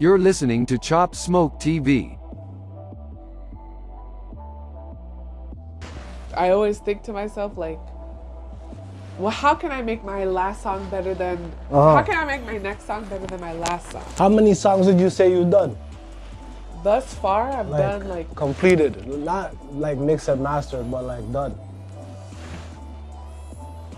You're listening to Chop Smoke TV. I always think to myself like, well, how can I make my last song better than? Uh-huh. How can I make my next song better than my last song? How many songs did you say you've done? Thus far, I've Like done like completed, not like mixed and mastered, but like done.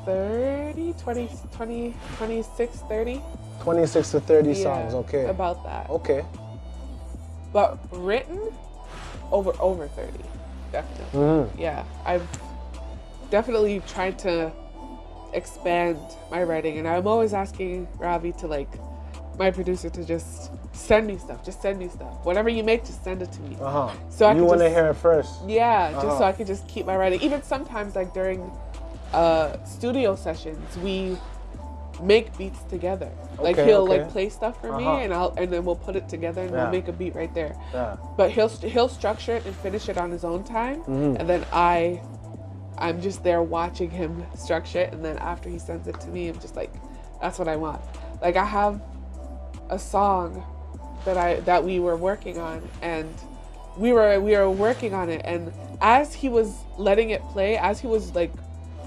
30, 20, 20, 26, 30. 26 to 30 Yeah, songs. Okay. About that. Okay. But written, over over 30, definitely. Mhm. Yeah, I've definitely tried to expand my writing, and I'm always asking Ravi to like, my producer to just send me stuff, just send me stuff. Whatever you make, just send it to me. Uh huh. So I you can want to hear it first? Yeah, just so Uh-huh. I can just keep my writing. Even sometimes, like during uh, studio sessions, we make beats together. like he'll okay. like play stuff for me, Uh-huh. and I'll and then we'll put it together and Yeah. we'll make a beat right there. Yeah. But he'll he'll structure it and finish it on his own time, Mhm. and then I, I'm just there watching him structure it, and then after he sends it to me, I'm just like, that's what I want. Like I have a song that I that we were working on, and we were we were working on it, and as he was letting it play, as he was like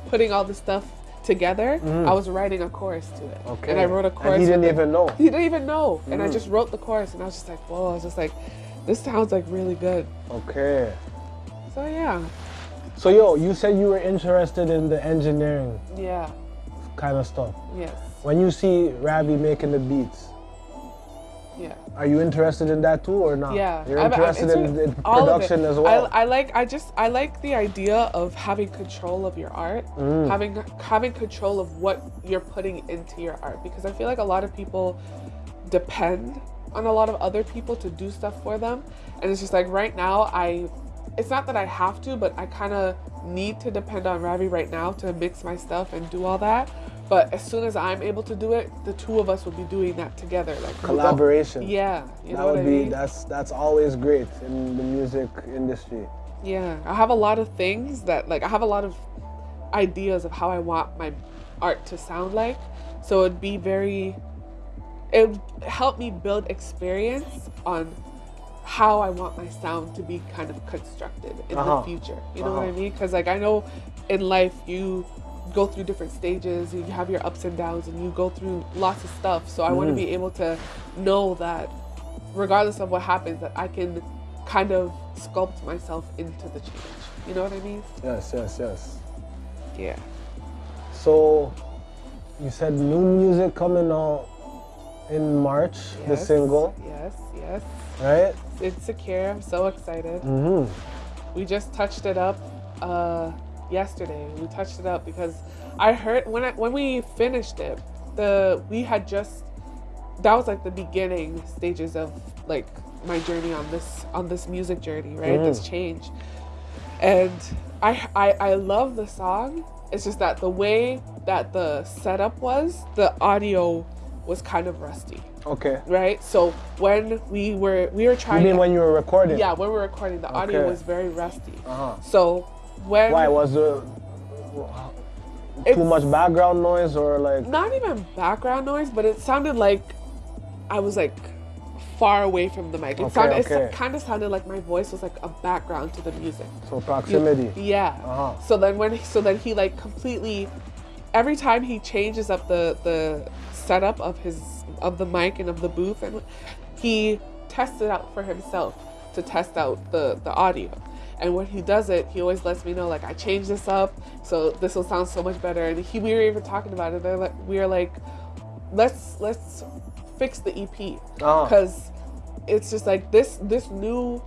putting all the stuff together, I was writing a chorus to it. Okay. and I wrote a chorus. And he didn't even know. He didn't even know, and Mm. I just wrote the chorus, and I was just like, whoa! I was just like, this sounds like really good. Okay. So yeah, So yo, you said you were interested in the engineering yeah, kind of stuff. yes, When you see Ravi making the beats. Are you interested in that too or not? Yeah, You're I'm- I'm interested in, in it. production as well. I, I like I just I like the idea of having control of your art, Mm. having having control of what you're putting into your art because I feel like a lot of people depend on a lot of other people to do stuff for them, and it's just like right now I. It's not that I have to, but I kind of need to depend on Ravi right now to mix my stuff and do all that. But as soon as I'm able to do it, the two of us will be doing that together, like Collaboration. Yeah, you that know what would I be mean? that's that's always great in the music industry. Yeah, I have a lot of things that like I have a lot of ideas of how I want my art to sound like. So it'd be very it would help me build experience on how I want my sound to be kind of constructed in Uh-huh. the future. You know what I Uh-huh. mean? Cuz like I know in life you go through different stages, you have your ups and downs and you go through lots of stuff. So I want to be able to know that regardless of what happens that I can kind of sculpt myself into the change. You know what I mean? Yes, yes, yes. Yeah. So you said new music coming out in March, the single, Yes, yes. right? It's secure. I'm so excited. Mm-hmm. We just touched it up uh, yesterday. We touched it up because I heard when I, when we finished it, the we had just that was like the beginning stages of like my journey on this on this music journey, right? This change. And I, I I love the song. It's just that the way that the setup was, the audio was kind of rusty, Okay. right? So when we were we were You trying mean to, when you were recording? yeah, when we were recording, the audio was very rusty. Uh-huh. So when Why was there too much background noise or like? not even background noise, but it sounded like I was like far away from the mic. It Okay, sounded okay. it kind of sounded like my voice was like a background to the music. So proximity. Yeah. Uh-huh. So then when so then he like completely every time he changes up the the setup of his of the mic and of the booth and he tests it out for himself to test out the the audio. And when he does it, he always lets me know like I changed this up, so this will sound so much better. And he we were even talking about it. They're like we were like, let's let's fix the EP because oh. it's just like this this new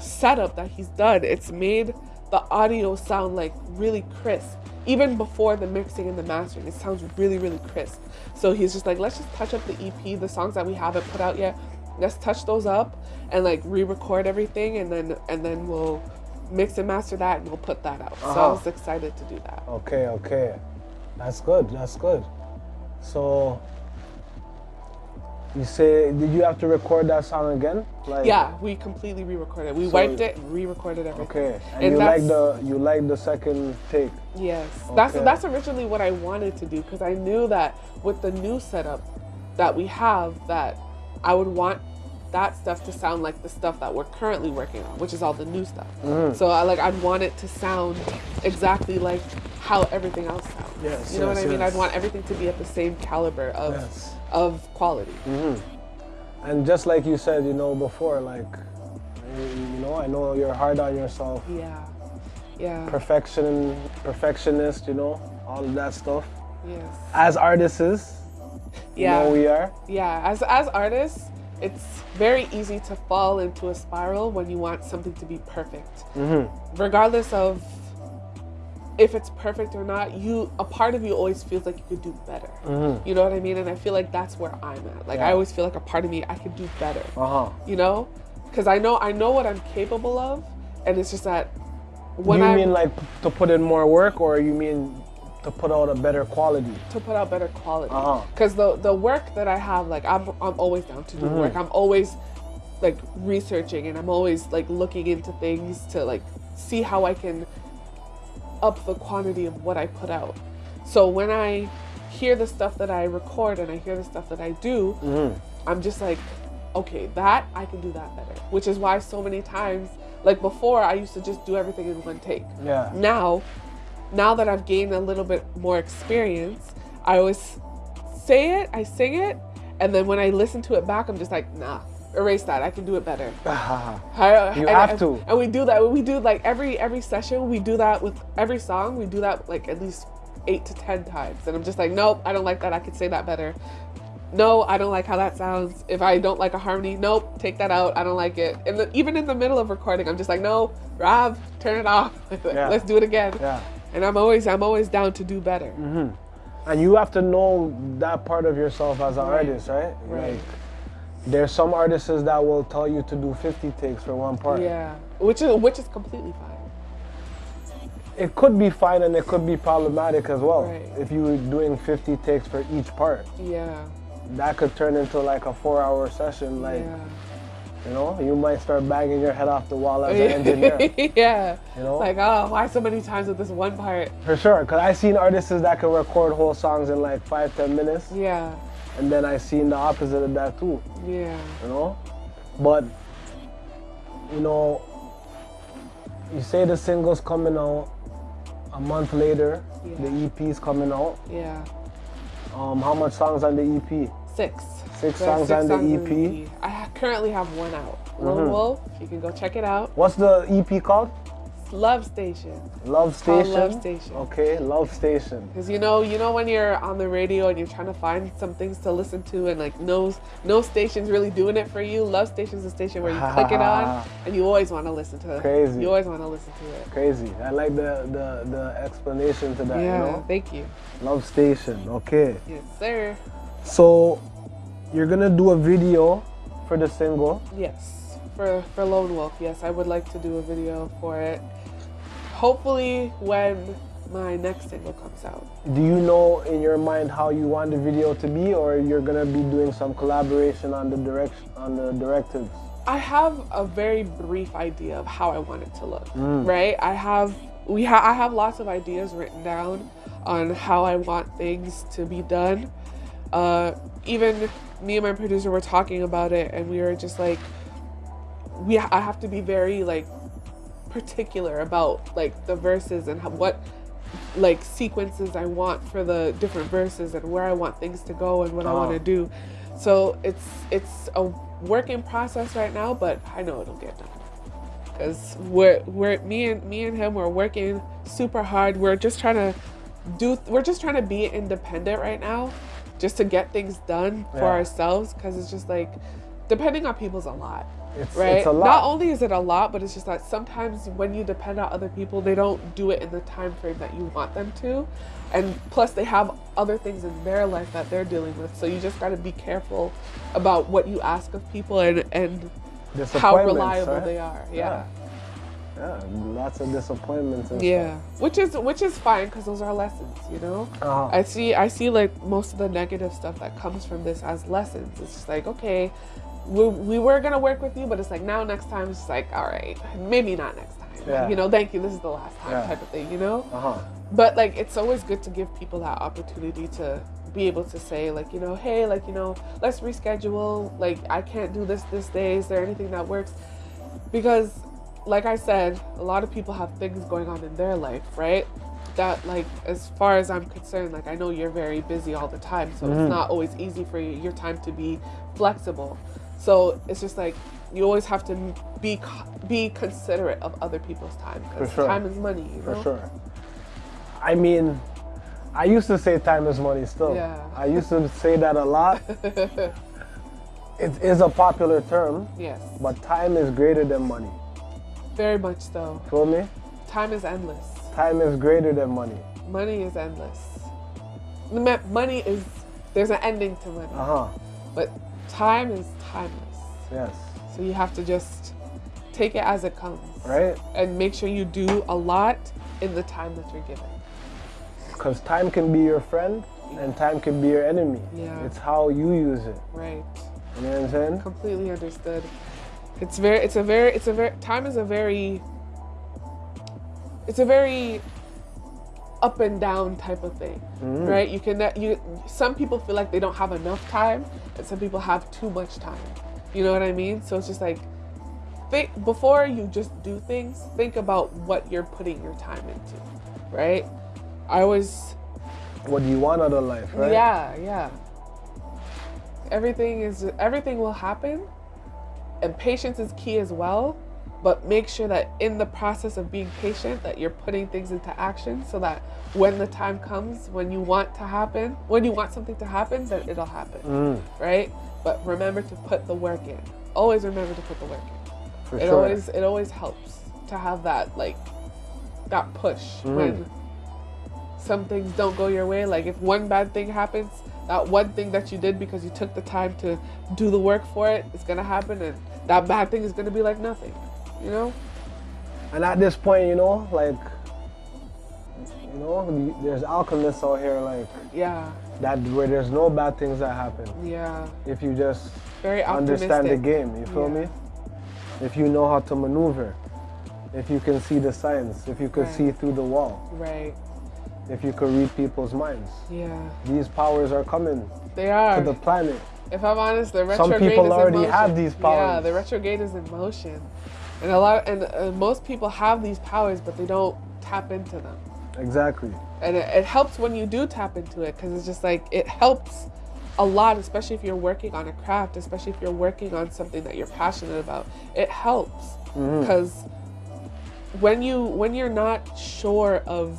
setup that he's done it's made the audio sound like really crisp even before the mixing and the mastering it sounds really really crisp so he's just like let's just touch up the ep the songs that we haven't put out yet let's touch those up and like re-record everything and then and then we'll mix and master that and we'll put that out so i Uh-huh. was excited to do that Okay, okay. That's good. That's good. So you say did you have to record that song again? Like yeah we completely re-recorded it. we So- wiped it re-recorded everything Okay. And, And you like the you like the second take. Yes, that's that's originally what I wanted to do because I knew that with the new setup that we have, that I would want that stuff to sound like the stuff that we're currently working on, which is all the new stuff. Mm-hmm. So I like I'd want it to sound exactly like how everything else sounds. Yes, you know yes, what I mean? yes. I'd want everything to be at the same caliber of Yes. Of quality. Mm-hmm. And just like you said, you know, before, like, you know, I know you're hard on yourself, Yeah. Yeah. perfection, perfectionist, you know, all of that stuff. yes. As artists, you Yeah. know, we are. Yeah, as as artists, it's very easy to fall into a spiral when you want something to be perfect. Regardless of if it's perfect or not, you a part of you always feels like you could do better. You know what I mean? And I feel like that's where I'm at. Like I always feel like a part of me I could do better. Uh huh. You know? Cuz I know I know what I'm capable of and it's just that when you I mean like to put in more work, or you mean to put out a better quality? to put out better quality. Uh-huh. Because the the work that I have, like I'm I'm always down to do Mm-hmm. work. I'm always like researching and I'm always like looking into things to like see how I can up the quantity of what I put out. So when I hear the stuff that I record and I hear the stuff that I do, Mm-hmm. I'm just like, okay, that I can do that better. Which is why so many times, like before, I used to just do everything in one take Yeah. now now that i've gained a little bit more experience i always say it i sing it and then when i listen to it back i'm just like nah erase that i can do it better. Uh-huh. I- You and- have to. and we do that we do like every every session we do that with every song we do that like at least eight to ten times and i'm just like nope i don't like that i could say that better. No i don't like how that sounds. If i don't like a harmony nope take that out i don't like it. And the, even in the middle of recording i'm just like no rob turn it off. Yeah. let's do it again. Yeah. And I'm always I'm always down to do better. Mm-hmm. And you have to know that part of yourself as an Right. artist, right? Right. Like, there's some artists that will tell you to do 50 takes for one part. Yeah, which is which is completely fine. It could be fine and it could be problematic as well. Right. If you were doing 50 takes for each part, Yeah, that could turn into like a four-hour session. Like, yeah, you know, you might start banging your head off the wall as an engineer. yeah. You know? Like oh, why so many times with this one part? For sure, because I've seen artists that can record whole songs in like five, ten minutes, Yeah, and then I've seen the opposite of that too. yeah, you know. But you know, you say the single's coming out a month later. Yeah. The EP's coming out. yeah. Um, how much songs on the EP? Six. Six There's songs on the songs EP. I ha- currently have one out. Lone Mm-hmm. Wolf. You can go check it out. What's the EP called? Love Station. Love Station. Love Station. Okay, Love Station. Cause you know, you know when you're on the radio and you're trying to find some things to listen to, and like no, no station's really doing it for you. Love Station's a station where you click it on, and you always want to listen to it. Crazy. You always want to listen to it. Crazy. I like the the, the explanation to that. yeah. You know, Thank you. Love Station. Okay. Yes, sir. So you're gonna do a video for the single. Yes. For for Lone Wolf, yes, I would like to do a video for it. Hopefully, when my next single comes out. Do you know in your mind how you want the video to be, or you're gonna be doing some collaboration on the direction on the directives? I have a very brief idea of how I want it to look, right? I have we ha- I have lots of ideas written down on how I want things to be done. Uh, even me and my producer were talking about it, and we were just like, we I have to be very like particular about like the verses and how, what like sequences I want for the different verses and where I want things to go and what I want Oh. to do. So it's it's a work in process right now, but I know it'll get done. Cause we're we're me and me and him we're working super hard. We're just trying to do we're just trying to be independent right now, just to get things done for Yeah. ourselves. Cause it's just like depending on people's a lot It's, right? it's a lot. Not only is it a lot, but it's just that sometimes when you depend on other people, they don't do it in the time frame that you want them to. And plus they have other things in their life that they're dealing with. So you just gotta be careful about what you ask of people and, and how reliable right? they are. Yeah. Yeah, lots of disappointments. And Yeah. Which is which is fine because those are lessons, you know? Stuff. Uh-huh. I see I see like most of the negative stuff that comes from this as lessons. It's just like, okay, we, we were gonna work with you, but it's like now next time it's just like, all right, maybe not next time. Yeah. You know, thank you, this is the last time Yeah. type of thing, you know? Uh-huh. But like it's always good to give people that opportunity to be able to say like you know hey like you know let's reschedule like i can't do this this day is there anything that works because like i said a lot of people have things going on in their life right that like as far as i'm concerned like i know you're very busy all the time so Mhm. it's not always easy for you, your time to be flexible so it's just like you always have to be be considerate of other people's time because sure. time is money you For sure. I mean, I used to say time is money still. Yeah. I used to say that a lot. it is a popular term, yes but time is greater than money. Very much so Feel me? time is endless Time is greater than money. money is endless money is there's an ending to money Uh huh. but time is timeless Yes. so you have to just take it as it comes Right? and make sure you do a lot in the time that you're given Because time can be your friend and time can be your enemy. Yeah. It's how you use it. right You know what I'm saying? completely understood it's very it's a very it's a very time is a very it's a very up and down type of thing Mhm. right you can you some people feel like they don't have enough time and some people have too much time you know what i mean so it's just like think before you just do things think about what you're putting your time into right i was. What do you want out of life, right? yeah, yeah. Everything is everything will happen, and patience is key as well. But make sure that in the process of being patient, that you're putting things into action, so that when the time comes, when you want to happen, when you want something to happen, that it'll happen, Mm, right? But remember to put the work in. Always remember to put the work in. for It sure. always it always helps to have that like that push Mm. when some things don't go your way. Like if one bad thing happens, that one thing that you did because you took the time to do the work for it is gonna happen, and that bad thing is gonna be like nothing. You know? And at this point, you know, like, you know, there's alchemists out here, like, Yeah, that where there's no bad things that happen yeah. if you just Very optimistic. understand the game. You feel Yeah. me? If you know how to maneuver, if you can see the signs, if you can Right. see through the wall, Right. if you can read people's minds. Yeah. These powers are coming They are. to the planet. If I'm honest, the Some retrograde people is in already motion. have these Yeah, the retrograde is in motion, and a lot and uh, most people have these powers, but they don't tap into them. Exactly. And it, it helps when you do tap into it because it's just like it helps a lot, especially if you're working on a craft, especially if you're working on something that you're passionate about. It helps Mm-hmm. because when you when you're not sure of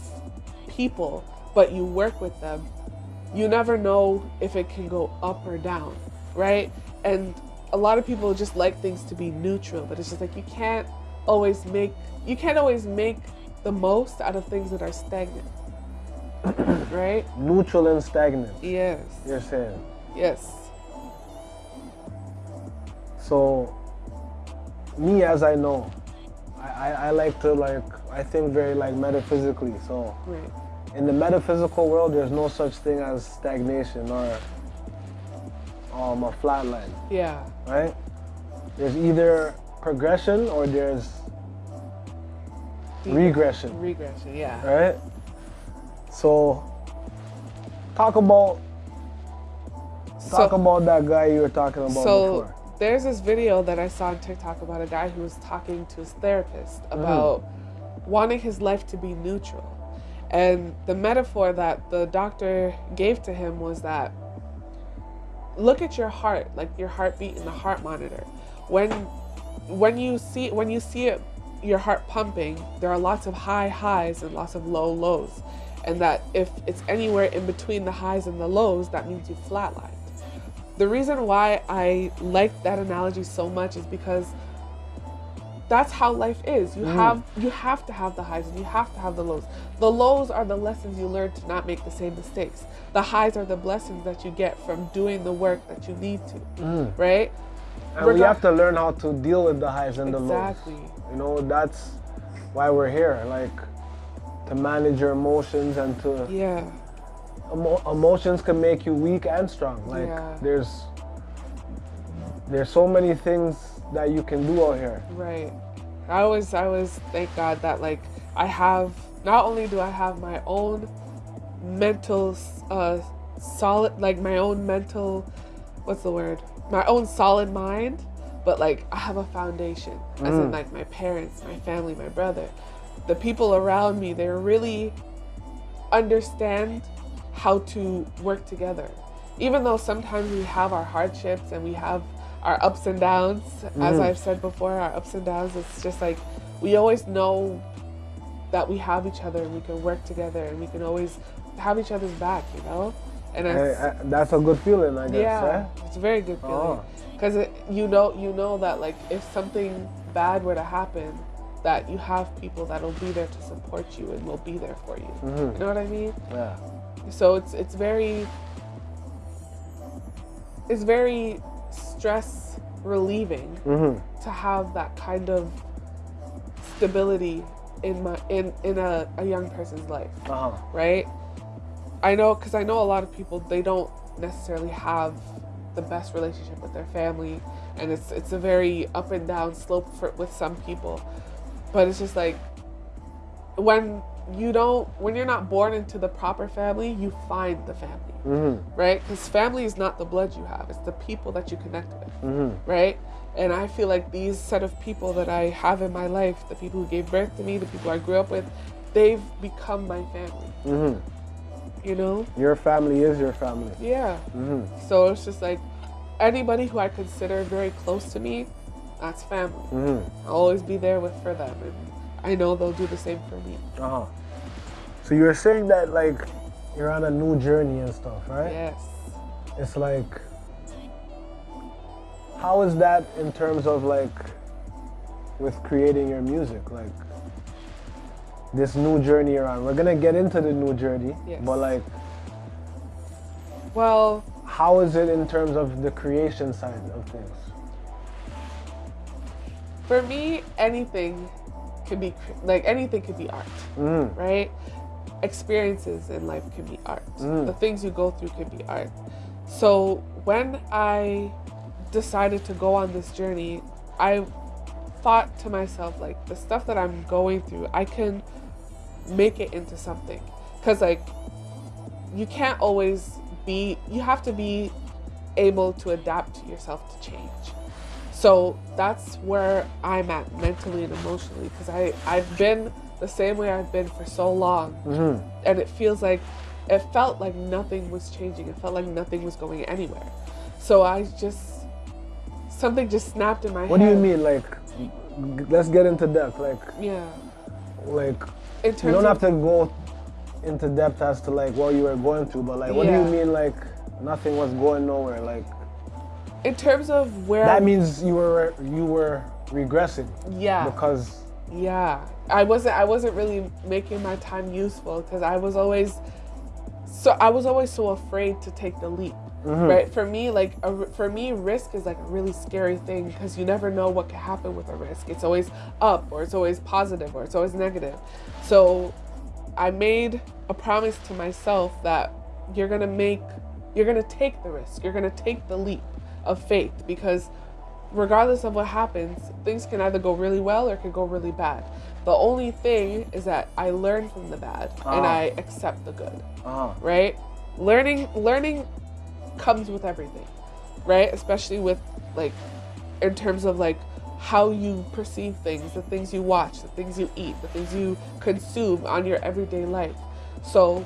people, but you work with them, you never know if it can go up or down, right? And a lot of people just like things to be neutral, but it's just like you can't always make you can't always make the most out of things that are stagnant. right? Neutral and stagnant, Yes. you're saying. Yes. So, me as I know, I, I, I like to like, I think very like metaphysically. So, Right. In the metaphysical world, there's no such thing as stagnation or um, a flat line, Yeah. right? There's either progression or there's regression, Regression, yeah. right? So, talk about talk So- about that guy you were talking about so before. there's this video that I saw on TikTok about a guy who was talking to his therapist about wanting his life to be neutral. And the metaphor that the doctor gave to him was that look at your heart, like your heartbeat in the heart monitor. When when you see when you see it your heart pumping, there are lots of high highs and lots of low lows. And that if it's anywhere in between the highs and the lows, that means you flatlined. The reason why I like that analogy so much is because that's how life is. You mm. have you have to have the highs and you have to have the lows. The lows are the lessons you learn to not make the same mistakes. The highs are the blessings that you get from doing the work that you need to. Mm. Right? And we Regar- have to learn how to deal with the highs and the lows. Exactly. lows. You know, that's why we're here. Like to manage your emotions and to Yeah. emo- emotions can make you weak and strong. Like Yeah. there's there's so many things that you can do out here. Right. I always I always thank God that like I have not only do I have my own mental uh, solid, like my own mental, what's the word? My own solid mind, but like I have a foundation, as in like my parents, my family, my brother, the people around me. They're really understand how to work together. Even though sometimes we have our hardships and we have our ups and downs, as I've said before, our ups and downs, it's just like we always know that we have each other and we can work together and we can always have each other's back, you know? And it's, uh, that's a good feeling, I guess. yeah, eh? it's a very good feeling Oh. because you know you know that like if something bad were to happen, that you have people that'll be there to support you and will be there for you. Mm-hmm. You know what I mean? Yeah. So it's it's very it's very stress relieving Mm-hmm. to have that kind of stability in my in in a, a young person's life Uh huh. right i know because i know a lot of people they don't necessarily have the best relationship with their family and it's it's a very up and down slope for with some people but it's just like when you don't when you're not born into the proper family you find the family Mm-hmm. right because family is not the blood you have it's the people that you connect with Mm-hmm. right? And I feel like these set of people that I have in my life, the people who gave birth to me, the people I grew up with, they've become my family. Mm-hmm. You know? Your family is your family. Yeah. Mm-hmm. So it's just like anybody who I consider very close to me, that's family. Mm-hmm. I'll always be there with for them, and I know they'll do the same for me. Uh huh. So you were saying that like you're on a new journey and stuff, right? Yes. It's like, how is that in terms of like with creating your music? Like this new journey you're on. We're gonna get into the new journey, Yes. but like, Well, how is it in terms of the creation side of things? for me, anything can be like anything could be art. Mm. right? Experiences in life can be art. Mm. The things you go through can be art. So when I decided to go on this journey, I thought to myself, like, the stuff that I'm going through, I can make it into something. Because, like, you can't always be, you have to be able to adapt yourself to change. So that's where I'm at mentally and emotionally because I I've been the same way I've been for so long, Mm-hmm. and it feels like it felt like nothing was changing. It felt like nothing was going anywhere. So I just something just snapped in my head. What do you mean? Like, g- let's get into depth. Like, Yeah. like you don't have to go into depth as to like what you were going through, but like, what do you mean? Like, nothing was going nowhere. Like, in terms of where that means you were you were regressing yeah because Yeah, I wasn't. I wasn't really making my time useful because I was always, so I was always so afraid to take the leap. Mm-hmm. Right? For me, like a, for me, risk is like a really scary thing because you never know what could happen with a risk. It's always up, or it's always positive, or it's always negative. So, I made a promise to myself that you're gonna make, you're gonna take the risk. You're gonna take the leap of faith because regardless of what happens, things can either go really well or can go really bad. The only thing is that I learn from the bad and Ah. I accept the good, uh right? Learning learning comes with everything, right? Especially with like in terms of like how you perceive things, the things you watch, the things you eat, the things you consume on your everyday life. So,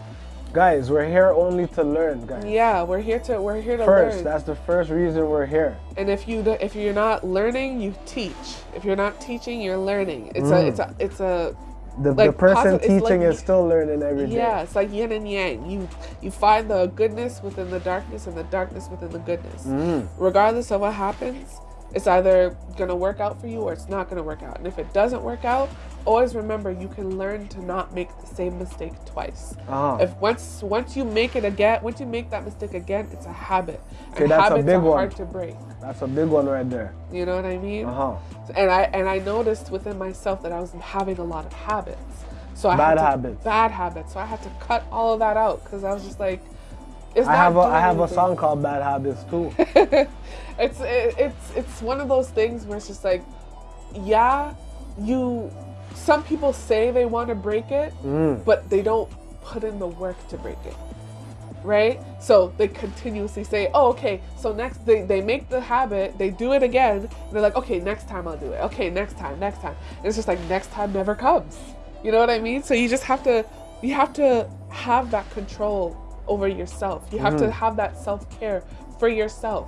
guys, we're here only to learn, guys. yeah, we're here to we're here to First, learn. that's the first reason we're here. And if you if you're not learning, you teach. If you're not teaching, you're learning. It's Mm. a it's a it's a The, the person it's like teaching is still learning every day. yeah. It's like yin and yang. You you find the goodness within the darkness and the darkness within the goodness. Mm. Regardless of what happens, it's either gonna work out for you or it's not gonna work out. And if it doesn't work out, always remember you can learn to not make the same mistake twice. Uh-huh. If once once you make it again, once you make that mistake again, it's a habit. Okay, and that's a big are one. hard to break. That's a big one right there. You know what I mean? Uh huh. and I and I noticed within myself that I was having a lot of habits. So I Bad had to, habits. Bad habits. So I had to cut all of that out because I was just like, it's I not have a I have a song called Bad Habits too. it's it, it's it's one of those things where it's just like, yeah, you. Some people say they want to break it, Mm. but they don't put in the work to break it. right? So they continuously say, oh, okay, so next they, they make the habit, they do it again, they're like, okay, next time I'll do it. Okay, next time, next time. And it's just like next time never comes. You know what I mean? So you just have to you have to have that control over yourself. You have to have that self-care for yourself.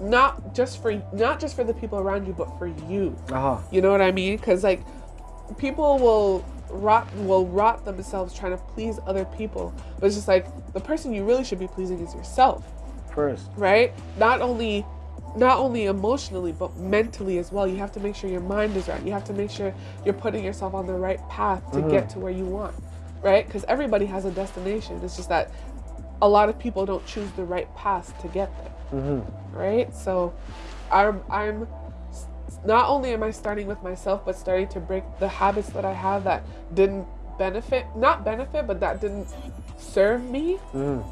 Not just for not just for the people around you, but for you. Uh-huh. You know what I mean? Because like people will rot will rot themselves trying to please other people, but it's just like the person you really should be pleasing is yourself, First. right? Not only not only emotionally but mentally as well. You have to make sure your mind is right. You have to make sure you're putting yourself on the right path to get mm-hmm. to where you want, right? Because everybody has a destination. It's just that a lot of people don't choose the right path to get there mm-hmm. right? So I'm I'm not only am I starting with myself, but starting to break the habits that I have that didn't benefit, not benefit, but that didn't serve me. Mm.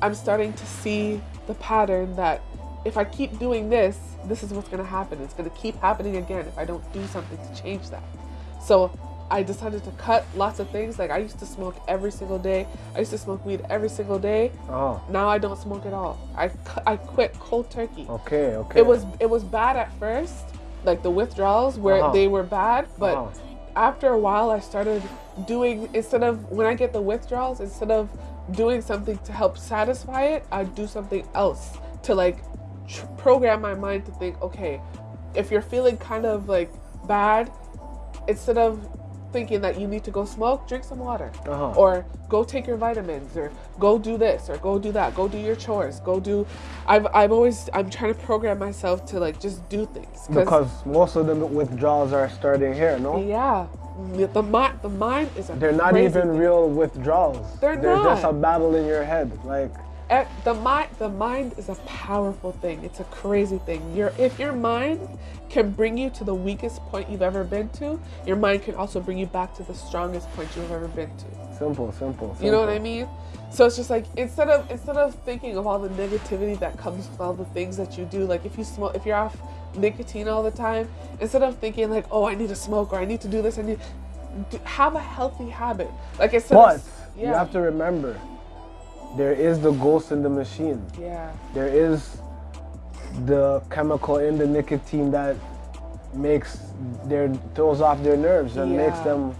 I'm starting to see the pattern that if I keep doing this, this is what's going to happen. It's going to keep happening again if I don't do something to change that. So I decided to cut lots of things. Like I used to smoke every single day. I used to smoke weed every single day. Oh. Now I don't smoke at all. I, I quit cold turkey. Okay, okay. It was it was bad at first, like the withdrawals where Uh-huh. they were bad, but Uh-huh. after a while I started doing instead of when I get the withdrawals, instead of doing something to help satisfy it, I do something else to like tr- program my mind to think, okay, if you're feeling kind of like bad, instead of thinking that you need to go smoke, drink some water. Uh-huh. Or go take your vitamins or go do this or go do that. Go do your chores. Go do I've I've always I'm trying to program myself to like just do things. because most of the withdrawals are starting here, no? yeah. The mind the mind is a They're not even thing. real withdrawals. They're just not. a battle in your head. Like the mind the mind is a powerful thing. It's a crazy thing. Your if your mind can bring you to the weakest point you've ever been to your mind can also bring you back to the strongest point you've ever been to. Simple, simple, simple. you know what i mean? So it's just like instead of instead of thinking of all the negativity that comes with all the things that you do like if you smoke if you're off nicotine all the time instead of thinking like oh i need to smoke or i need to do this i need have a healthy habit. Like it's of, you have to remember, there is the ghost in the machine. yeah There is the chemical in the nicotine that makes their throws off their nerves and makes them.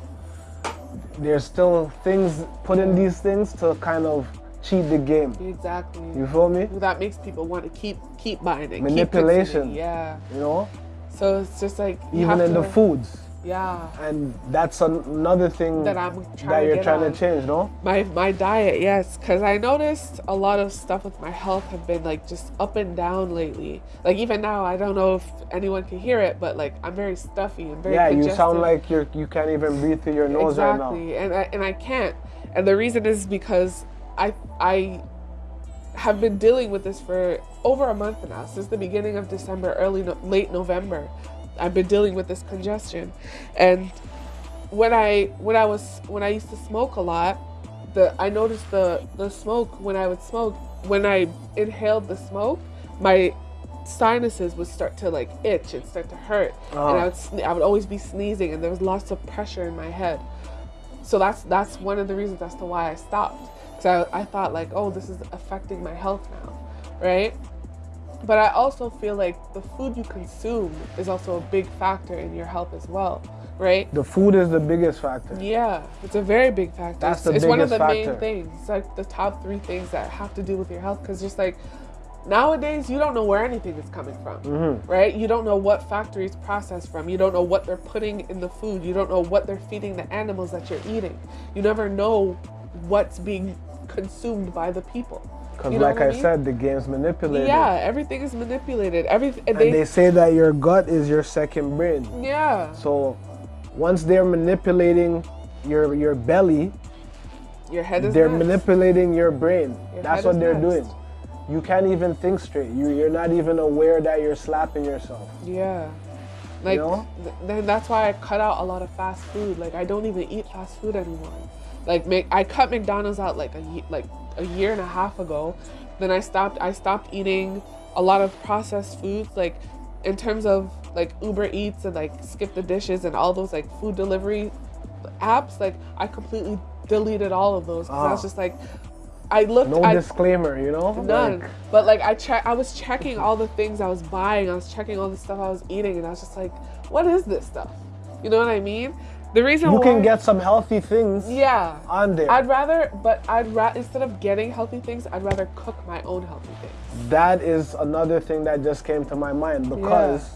There's still things put in these things to kind of cheat the game. exactly You feel me? that makes people want to keep keep buying it. keep Manipulation. consuming, yeah. You know, So it's just like even in the foods, Yeah. and that's an- another thing That I'm trying that you're trying on. to change. No, My my diet, yes, because I noticed a lot of stuff with my health have been like just up and down lately. Like even now, I don't know if anyone can hear it, but like I'm very stuffy and very yeah, you sound like you're you can't even breathe through your nose right now. exactly, and I and I can't, and the reason is because I I have been dealing with this for over a month now, since the beginning of December, early no, late November. I've been dealing with this congestion, and when I when I was when I used to smoke a lot, the I noticed the the smoke when I would smoke when I inhaled the smoke, my sinuses would start to like itch and start to hurt, and I Oh. would I would always be sneezing, and there was lots of pressure in my head. So that's that's one of the reasons as to why I stopped. Because I, I thought like, oh, this is affecting my health now, right? But I also feel like the food you consume is also a big factor in your health as well, right? The food is the biggest factor. Yeah, it's a very big factor. That's it's, the it's one of the biggest main things. It's like the top three things that have to do with your health. Because just like nowadays, you don't know where anything is coming from, Mm-hmm. right? You don't know what factories process from. You don't know what they're putting in the food. You don't know what they're feeding the animals that you're eating. You never know what's being consumed by the people. Because, You know like I, mean? said, the game's manipulated. Yeah, everything is manipulated. Everything. And they say that your gut is your second brain. yeah, So once they're manipulating your your belly, your head is. they're next. manipulating your brain. Your That's what they're next. doing. You can't even think straight. You you're not even aware that you're slapping yourself. Yeah. Like know? th- then that's why I cut out a lot of fast food. Like I don't even eat fast food anymore. Like make I cut McDonald's out like a like a year and a half ago. Then I stopped I stopped eating a lot of processed foods like in terms of like Uber Eats and like Skip the Dishes and all those like food delivery apps like I completely deleted all of those cuz I was Ah. just like I looked. No I, disclaimer, you know? None. Like, but like I check, I was checking all the things I was buying. I was checking all the stuff I was eating, and I was just like, "What is this stuff?" You know what I mean? The reason you why, can get some healthy things yeah on there. I'd rather, but I'd rather instead of getting healthy things, I'd rather cook my own healthy things. that is another thing that just came to my mind because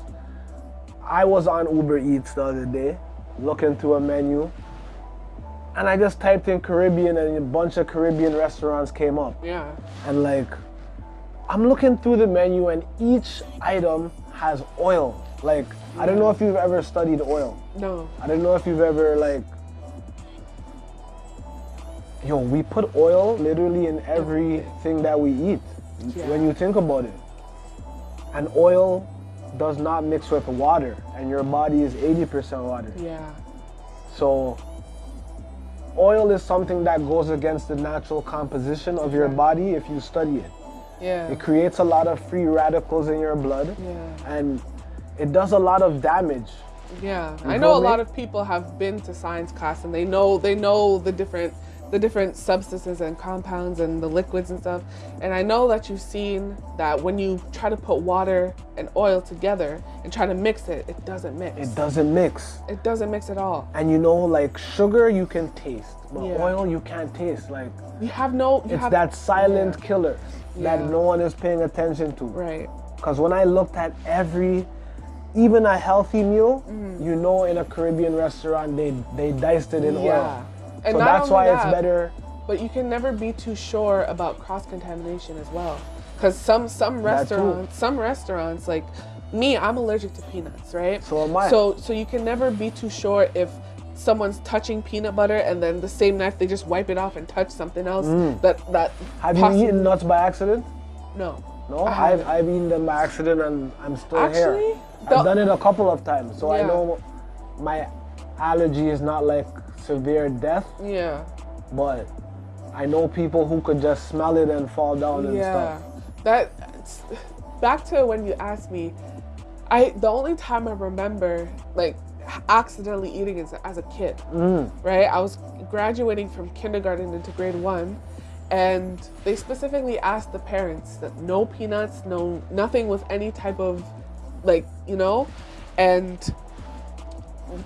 I was on Uber Eats the other day looking through a menu and I just typed in Caribbean and a bunch of Caribbean restaurants came up. Yeah, And like, I'm looking through the menu and each item has oil. Like, I don't know if you've ever studied oil. No, I don't know if you've ever like Yo, we put oil literally in everything that we eat. Yeah. When you think about it. And oil does not mix with water and your body is 80% water. yeah, So oil is something that goes against the natural composition of your body if you study it. yeah, It creates a lot of free radicals in your blood yeah. and it does a lot of damage. Yeah, I know a lot of people have been to science class and they know they know the different the different substances and compounds and the liquids and stuff. And I know that you've seen that when you try to put water and oil together and try to mix it, it doesn't mix. It doesn't mix. It doesn't mix at all. And you know, like sugar, you can taste, but Yeah. oil, you can't taste. Like You have no. You it's have, that silent yeah, killer that Yeah. no one is paying attention to. Right. Because when I looked at every, even a healthy meal, Mm. you know, in a Caribbean restaurant, they they diced it in Yeah. oil. And so that's why it's better. But you can never be too sure about cross contamination as well, because some some restaurants, some restaurants like me, I'm allergic to peanuts, right? So am I. So so you can never be too sure if someone's touching peanut butter and then the same knife they just wipe it off and touch something else that that Mm. Have you eaten nuts by accident? no No, I I've. I've eaten them by accident and I'm still Actually, here. I've done it a couple of times, so I know my allergy is not like severe death, yeah. But I know people who could just smell it and fall down and yeah. stuff. that back to when you asked me i the only time i remember like accidentally eating is as a kid Mm. right? I was graduating from kindergarten into grade one and they specifically asked the parents that no peanuts no nothing with any type of like you know? And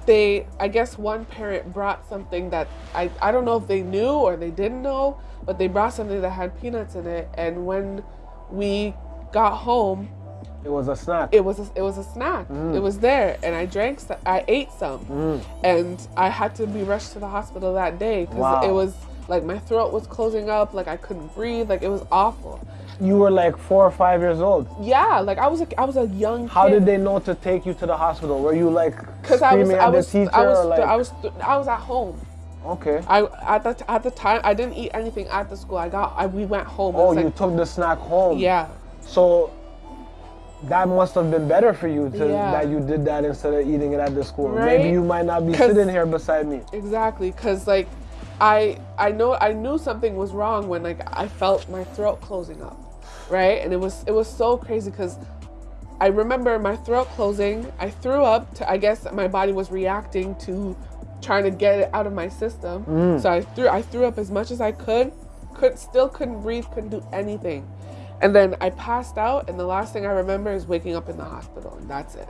they i guess one parent brought something that i i don't know if they knew or they didn't know but they brought something that had peanuts in it. And when we got home It was a snack. it was a, it was a snack. Mm. It was there. And i drank some, i ate some. Mm. And i had to be rushed to the hospital that day because Wow. it was like my throat was closing up. Like i couldn't breathe. Like it was awful you were like four or five years old. yeah like i was a, i was a young How kid. did they know to take you to the hospital? Were you like because I was, screaming I at was, the teacher I was, like? I was, I was at home. okay. I at the at the time I didn't eat anything at the school. I got, I, we went home. Oh, you like- took the snack home. yeah, So that must have been better for you to, Yeah. that you did that instead of eating it at the school. Right? Maybe you might not be sitting here beside me. exactly. Because like, I I know I knew something was wrong when like I felt my throat closing up, right? And it was it was so crazy because. I remember my throat closing. I threw up. To, I guess my body was reacting to trying to get it out of my system. Mm. So I threw I threw up as much as I could. Could still couldn't breathe. Couldn't do anything. And then I passed out. And the last thing I remember is waking up in the hospital. And that's it.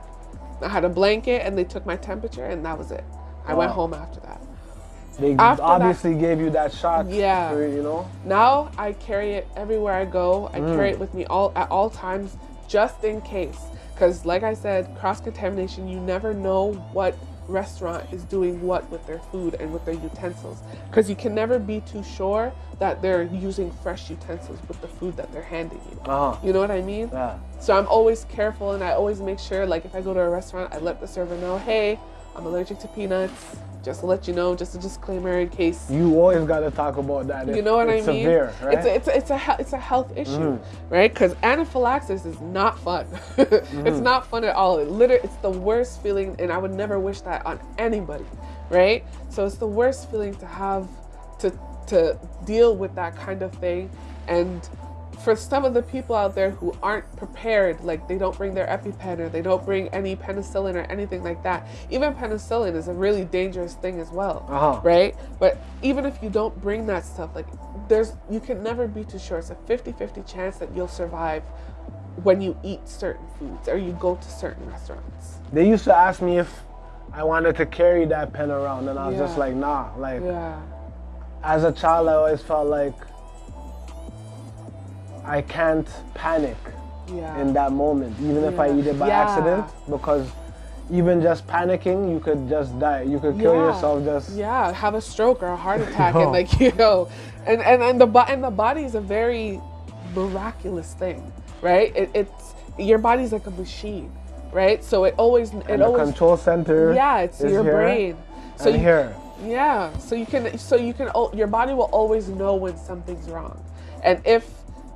I had a blanket and they took my temperature and that was it. I went home after that. They After that- obviously gave you that shot. Yeah. For, you know. Now I carry it everywhere I go. I Mm. carry it with me all at all times, just in case. Because, like I said, cross contamination. You never know what restaurant is doing what with their food and with their utensils. Because you can never be too sure that they're using fresh utensils with the food that they're handing you. Uh huh. You know what I mean? Yeah. So I'm always careful and I always make sure, like, if I go to a restaurant, I let the server know, hey, I'm allergic to peanuts. Just to let you know, just a disclaimer in case You always got to talk about that. you know what it's I mean? Severe, right? It's a, it's a, it's a it's a health issue, mm-hmm. right? Because anaphylaxis is not fun. It's mm-hmm. not fun at all. It literally, it's the worst feeling, and I would never wish that on anybody, right? So it's the worst feeling to have to to deal with that kind of thing, and for some of the people out there who aren't prepared, like they don't bring their EpiPen or they don't bring any penicillin or anything like that. Even penicillin is a really dangerous thing as well Uh-huh. right? But even if you don't bring that stuff, like there's you can never be too sure. It's a 50-50 chance that you'll survive when you eat certain foods or you go to certain restaurants. They used to ask me if I wanted to carry that pen around, and I was just like, nah. Like Yeah. as a child, I always felt like I can't panic Yeah. in that moment, even if I eat it by Yeah. accident, because even just panicking, you could just die. You could kill Yeah. yourself just. yeah have a stroke or a heart attack and like you know and and, and the and the body is a very miraculous thing right it, it's your body's like a machine right so it always it And always control center. yeah it's your here brain so you, here. yeah so you can so you can your body will always know when something's wrong and if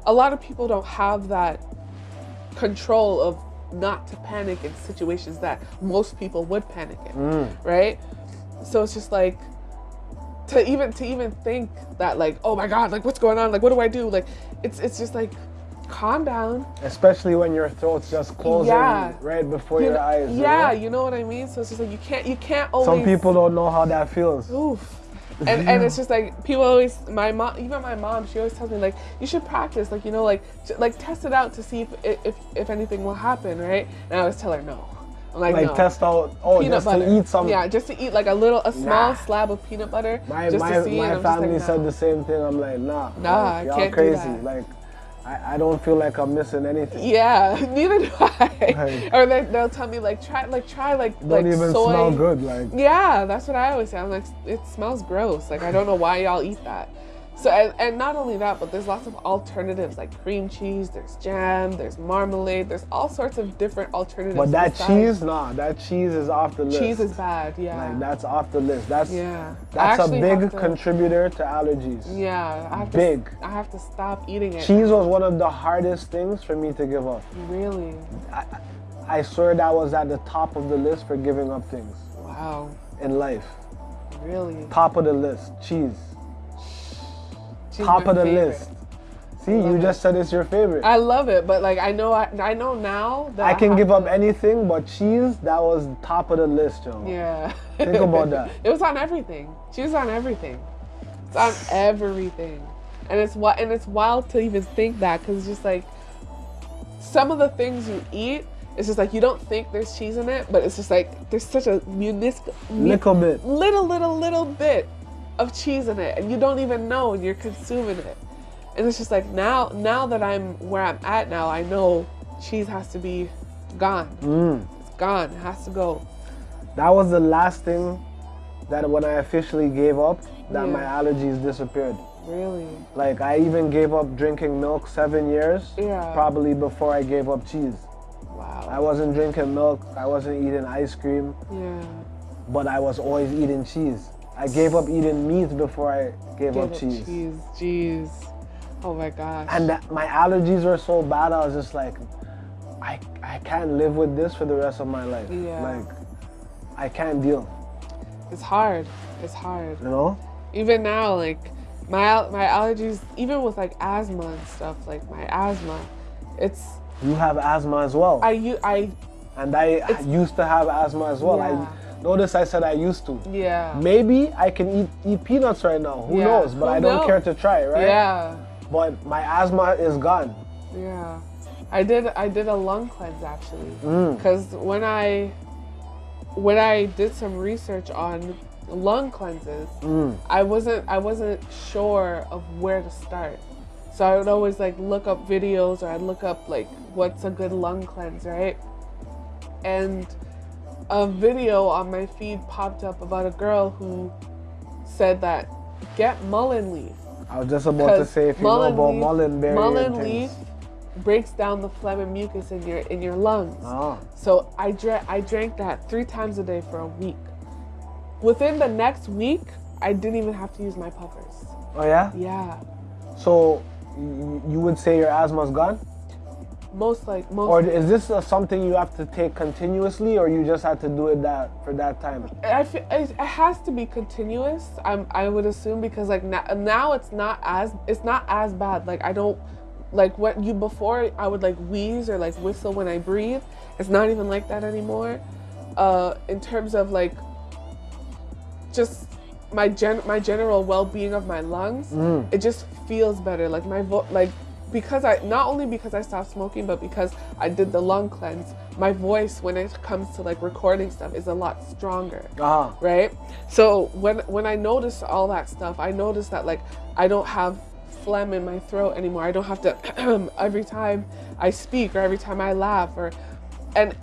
a lot of people don't have that control of not to panic in situations that most people would panic in Mm. right so it's just like to even to even think that like oh my god like what's going on like what do i do like it's it's just like calm down Especially when your throat's just closing Yeah. right before You your know- eyes. you yeah know? you know what i mean so it's just like you can't you can't always Some people don't know how that feels. Oof. And, and it's just like people always my mom even my mom she always tells me like you should practice like you know like like test it out to see if if, if anything will happen right and I always tell her no I'm like, Like no. test out. Oh, peanut just butter to eat some. yeah just to eat like a little a small Nah. slab of peanut butter My just my, to see my family like, said the same thing. I'm like, nah. Nah, like, I y'all can't do crazy. that. Like, I, I don't feel like I'm missing anything. yeah neither do I Like- or they, they'll tell me like try like try like Don't like even soy smell good. Like, Yeah, that's what I always say. I'm like, it smells gross. Like I don't know why y'all eat that. So and, and not only that, but there's lots of alternatives like cream cheese. There's jam. There's marmalade. There's all sorts of different alternatives. but that cheese, nah, that cheese is off the list. cheese is bad. Yeah. like that's off the list. That's yeah. That's a big to- contributor to allergies. Yeah, I have to. Big. I have to stop eating it. Cheese was one of the hardest things for me to give up. Really? I swear that was at the top of the list for giving up things Wow. in life. Really? Top of the list, cheese. Top of the favorite. list. See, you love just said it's your favorite. I love it, but like I know I, I know now that I can have give up to- anything, but cheese, that was top of the list, yo. Yeah. Think about that. It was on everything. Cheese on everything. It's on everything, and it's what and it's wild to even think that because it's just like some of the things you eat. It's just like you don't think there's cheese in it, but it's just like there's such a munisc- mu- Little bit. little, little, little bit of cheese in it, and you don't even know, and you're consuming it. And it's just like now, now that I'm where I'm at now, I know cheese has to be gone. Mm. It's gone. It has to go. That was the last thing that when I officially gave up, that Yeah. my allergies disappeared. Really. Like I even gave up drinking milk seven years, Yeah. probably before I gave up cheese. Wow. I wasn't drinking milk, I wasn't eating ice cream, yeah. but I was always eating cheese. I gave up eating meat before I gave Give up it cheese. cheese. Jeez. Oh my gosh. And my allergies were so bad, I was just like, I, I can't live with this for the rest of my life. Yeah. Like, I can't deal, it's hard. It's hard. you know? Even now, like my my allergies, even with like asthma and stuff, like my asthma, it's You have asthma as well. I u- I and I used to have asthma as well. Yeah. I notice I said I used to. yeah. Maybe I can eat, eat peanuts right now. Who Yeah. knows? But Who I don't knows? care to try, right? Yeah. But my asthma is gone. Yeah. I did I did a lung cleanse actually. Mm. Cuz when I when I did some research on lung cleanses, Mm. I wasn't I wasn't sure of where to start. So I would always like look up videos or I'd look up like what's a good lung cleanse, right? And a video on my feed popped up about a girl who said that get mullein leaf I was just about to say if you know about leaf- mullein berry mullein leaf breaks down the phlegm and mucus in your in your lungs. Ah. So I drank I drank that three times a day for a week. Within the next week, I didn't even have to use my puffers. Oh yeah? Yeah, So you would say your asthma's gone? Most like most. Or is this uh, something you have to take continuously or you just had to do it that for that time? I feel, it it has to be continuous. I'm I would assume because like now, now it's not as it's not as bad. Like I don't like what you before I would like wheeze or like whistle when I breathe. It's not even like that anymore. Uh, in terms of like just my gen my general well-being of my lungs Mm. it just feels better like my vo- like because i not only because i stopped smoking but because i did the lung cleanse my voice when it comes to like recording stuff is a lot stronger Uh-huh. right so when when i noticed all that stuff i noticed that like i don't have phlegm in my throat anymore i don't have to every time i speak or every time i laugh or and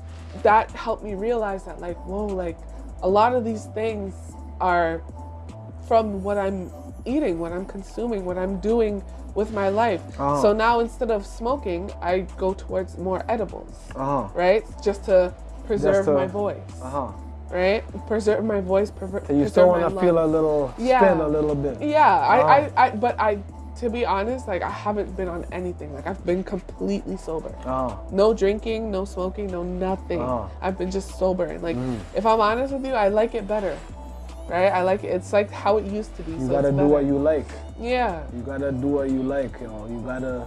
that helped me realize that like whoa like a lot of these things are from what i'm eating what i'm consuming what i'm doing with my life Oh. so now instead of smoking i go towards more edibles Uh-huh. right just to preserve to- my voice Uh-huh. right preserve my voice preserve So you still want to feel a little Yeah. spin a little bit. Yeah, I, Oh. I, I, but I, to be honest, like I haven't been on anything. Like I've been completely sober. Oh. No drinking, no smoking, no nothing. Oh. I've been just sober. And like, Mm. if I'm honest with you, I like it better. Right? I like it. It's like how it used to be. You so gotta do what you like. Yeah. You gotta do what you like, you know. You gotta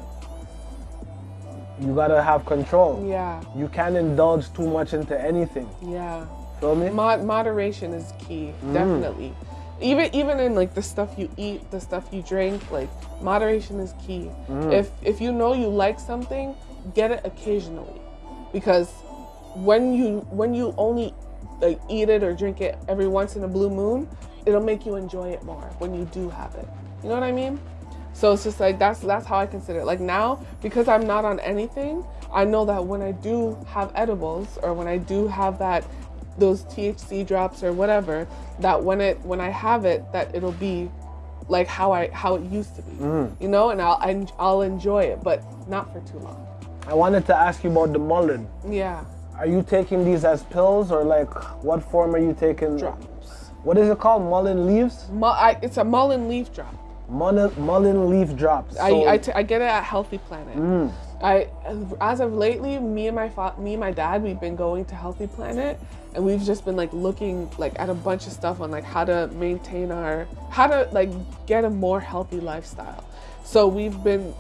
you gotta have control. Yeah. You can't indulge too much into anything. Yeah. Feel me? Mod- moderation is key, Mm. definitely. Even even in like the stuff you eat, the stuff you drink, like moderation is key. Mm. If if you know you like something, get it occasionally, because when you when you only like eat it or drink it every once in a blue moon, it'll make you enjoy it more when you do have it. You know what I mean? So it's just like that's that's how I consider it. Like now, because I'm not on anything, I know that when I do have edibles or when I do have that those THC drops or whatever, that when it when I have it, that it'll be like how I how it used to be. Mm. You know, and I'll I'll enjoy it, but not for too long. I wanted to ask you about the mullein. Yeah, Are you taking these as pills or like what form are you taking? drops. What is it called? Mullein leaves? Mu- I, it's a mullein leaf drop. Mullein, mullein leaf drops. I, So- I, t- I get it at Healthy Planet. Mm. I as of lately, me and my me and my dad, we've been going to Healthy Planet, and we've just been like looking like at a bunch of stuff on like how to maintain our how to like get a more healthy lifestyle. So we've been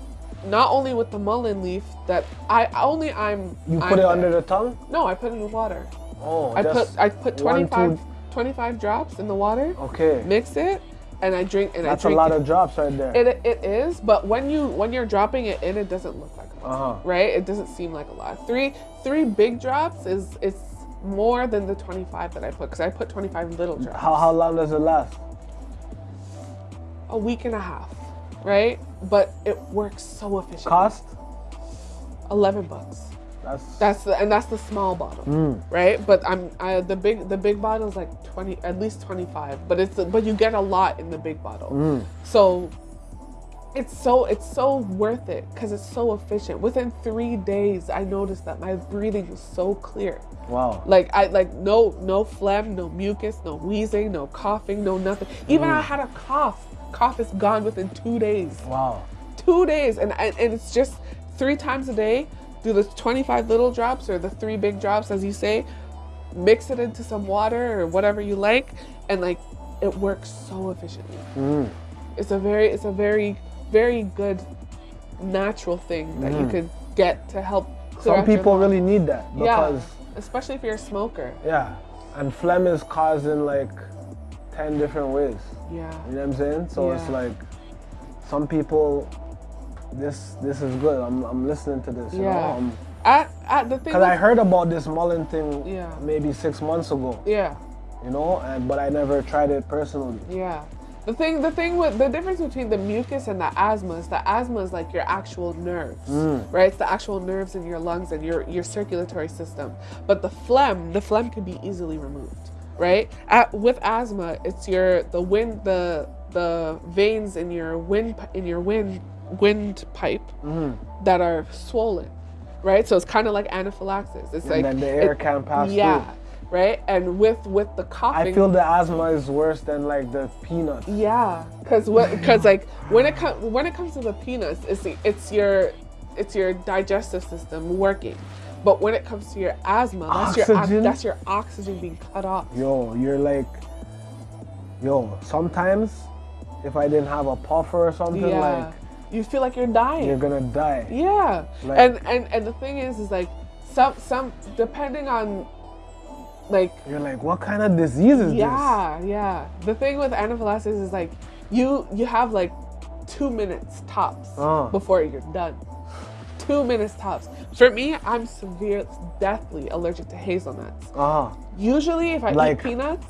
not only with the mullein leaf that I only I'm you I'm put it there. under the tongue? no I put it in water. Oh, I put I put one, 25, two- 25 drops in the water, Okay. mix it, and I drink and That's I a drink lot it. of drops right there. It, it is, but when you when you're dropping it in, it doesn't look like a lot, Uh-huh. right? It doesn't seem like a lot. Three three big drops is it's more than the 25 that I put because I put 25 little drops. how, how long does it last? A week and a half, right? But it works so efficiently. Cost? 11 bucks. That's, That's the and that's the small bottle, Mm. right? But I'm I, the big the big bottle is like 20 at least 25, but it's but you get a lot in the big bottle. Mm. So it's so it's so worth it because it's so efficient. Within three days, I noticed that my breathing was so clear. wow. Like I like no no phlegm, no mucus, no wheezing, no coughing, no nothing. Even I had a cough. Cough is gone within two days. Wow. Two days, and and and it's just three times a day. Do the 25 little drops or the three big drops, as you say. Mix it into some water or whatever you like, and like it works so efficiently Mm. it's a very it's a very very good natural thing that you could get to help Some people really need that yeah because especially if you're a smoker yeah. and phlegm is caused in like ten different ways. yeah You know what I'm saying? So it's like some people. This this is good. I'm I'm listening to this. You Yeah. know? Um, at, at the thing Cause I heard about this mullein thing Yeah. maybe six months ago, yeah you know, and but I never tried it personally. yeah the thing the thing with the difference between the mucus and the asthma is the asthma is like your actual nerves right it's the actual nerves in your lungs and your your circulatory system but the phlegm the phlegm can be easily removed right At, with asthma it's your the wind the the veins in your wind in your wind wind pipe mm-hmm. that are swollen right so it's kind of like anaphylaxis it's like then the air it- can't pass yeah through. right and with with the coughing I feel the asthma is worse than like the peanuts. yeah, because what? Because like when it comes when it comes to the peanuts, it's the, it's your it's your digestive system working, but when it comes to your asthma, that's your Oxygen? ox- that's your oxygen being cut off. Yo, you're like, yo. Sometimes, if I didn't have a puffer or something, Yeah, like you feel like you're dying. you're gonna die. Yeah, Like- and and and the thing is, is like some some depending on like You're like, what kind of disease is this? yeah, yeah. The thing with anaphylaxis is like you you have like two minutes tops Uh. before you're done. Two minutes tops. For me, I'm severe, deathly allergic to hazelnuts. Uh-huh. Usually, if I Like- eat peanuts,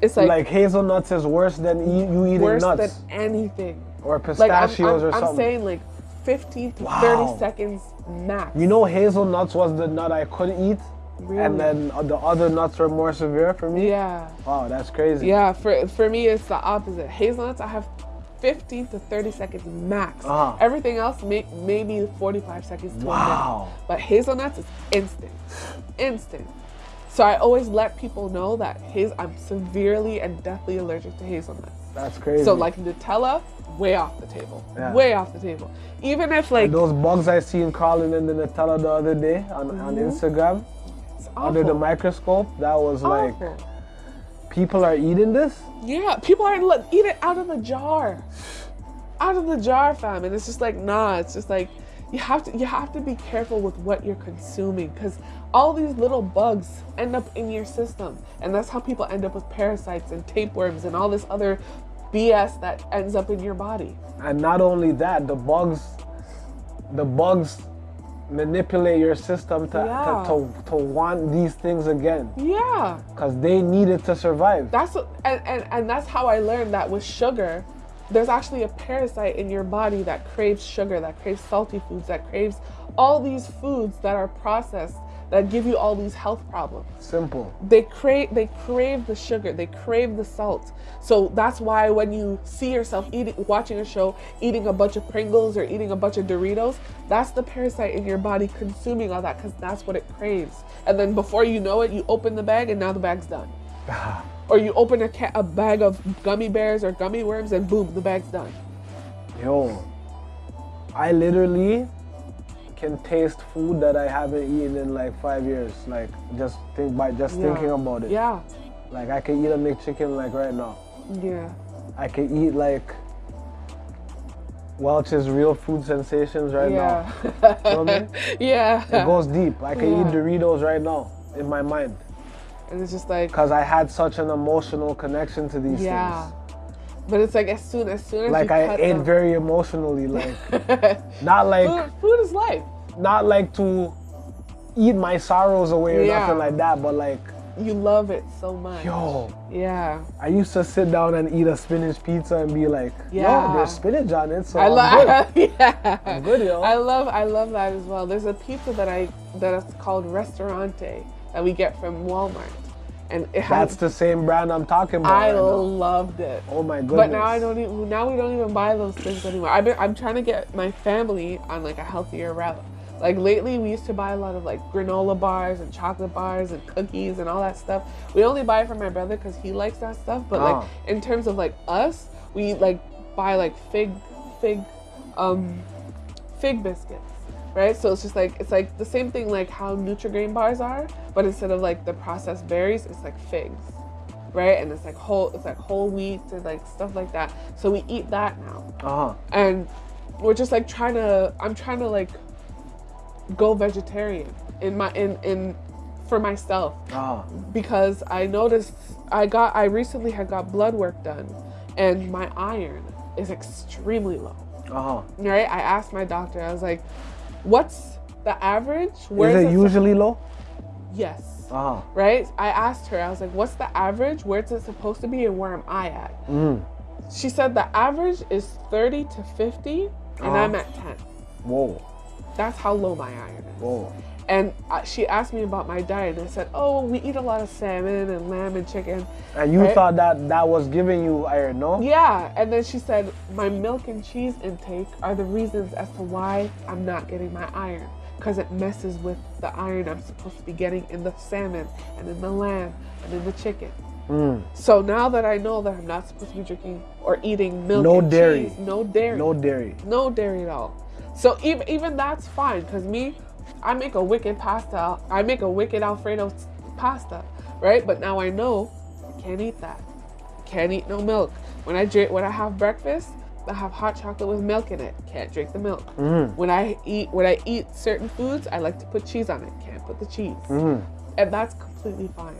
it's Like, like, hazelnuts is worse than e- you eating worse nuts than anything. Or Like I'm, pistachios I'm, or something. I'm saying like 15 to Wow. 30 seconds max. you know, hazelnuts was the nut I could eat, Really? and then uh, the other nuts were more severe for me. Yeah. Wow, that's crazy. Yeah, for for me it's the opposite. Hazelnuts I have 15 to 30 seconds max. Uh-huh. Everything else may, maybe 45 seconds to a Wow. minute. But hazelnuts is instant. Instant. So I always let people know that haz- I'm severely and deathly allergic to hazelnuts. That's crazy. So like Nutella, way off the table. Yeah. Way off the table. Even if like those bugs I seen crawling in the Nutella the other day on, on mm-hmm. Instagram it's under the microscope, that was like, people are eating this? Yeah, people are like eat it out of the jar, out of the jar, fam. And it's just like nah. It's just like you have to you have to be careful with what you're consuming because all these little bugs end up in your system, and that's how people end up with parasites and tapeworms and all this other BS that ends up in your body. And not only that, the bugs, the bugs manipulate your system to, Yeah. to, to, to want these things again Yeah. because they need it to survive. That's what, and, and and that's how I learned that with sugar, there's actually a parasite in your body that craves sugar, that craves salty foods, that craves all these foods that are processed that give you all these health problems. Simple. They crave they crave the sugar, they crave the salt. So that's why when you see yourself eating watching a show, eating a bunch of Pringles or eating a bunch of Doritos, that's the parasite in your body consuming all that because that's what it craves. And then before you know it, you open the bag and now the bag's done. or you open a, ca- a bag of gummy bears or gummy worms and boom, the bag's done. Yo, I literally can taste food that I haven't eaten in like five years. Like just think by just Yeah. thinking about it. Yeah, Like I can eat a McChicken like right now. yeah, I can eat like Welch's real food sensations right yeah, now. You know what I mean? yeah. It goes deep. I can eat Doritos right now in my mind and it's just like because I had such an emotional connection to these yeah. things. But it's like as soon as soon as Like you I ate them- very emotionally, like not like food, food is life. not like to eat my sorrows away or Yeah. nothing like that, but like You love it so much. yo, Yeah. I used to sit down and eat a spinach pizza and be like, Yeah. yo, there's spinach on it, so I love yeah. I'm good, yo. I love I love that as well. There's a pizza that I that is called Ristorante that we get from Walmart. And it That's has the same brand I'm talking about. I right loved it. Oh my goodness. But now I don't even now we don't even buy those things anymore. I've been I'm trying to get my family on like a healthier route. Like lately we used to buy a lot of like granola bars and chocolate bars and cookies and all that stuff. We only buy it for my brother because he likes that stuff. But Ah. like in terms of like us, we like buy like fig fig um fig biscuits. Right? So it's just like it's like the same thing like how Nutrigrain bars are, but instead of like the processed berries, it's like figs right? And it's like whole, it's like whole wheat and like stuff like that. So we eat that now, Uh-huh. and we're just like trying to. I'm trying to like go vegetarian in my in in for myself Uh-huh. because I noticed I got I recently had got blood work done, and my iron is extremely low. Uh-huh. Right? I asked my doctor. I was like, "What's the average? Is it usually low? Yes." Uh-huh. right? I asked her, I was like, what's the average? Where's it supposed to be and where am I at? Mm. She said the average is 30 to 50 and Uh-huh. I'm at 10. Whoa. That's how low my iron is. Whoa. And uh, she asked me about my diet and I said, oh, we eat a lot of salmon and lamb and chicken. And you Right. thought that that was giving you iron, no? Yeah, and then she said, my milk and cheese intake are the reasons as to why I'm not getting my iron. Because it messes with the iron I'm supposed to be getting in the salmon and in the lamb and in the chicken. Mm. So now that I know that I'm not supposed to be drinking or eating milk, No and dairy. cheese, no dairy, No dairy. no dairy at all. So even even that's fine because me, I make a wicked pasta. I make a wicked Alfredo pasta, right? But now I know I can't eat that. Can't eat no milk. When I drink, when I have breakfast, I have hot chocolate with milk in it. Can't drink the milk. Mm. When I eat, when I eat certain foods, I like to put cheese on it. Can't put the cheese Mm. and that's completely fine.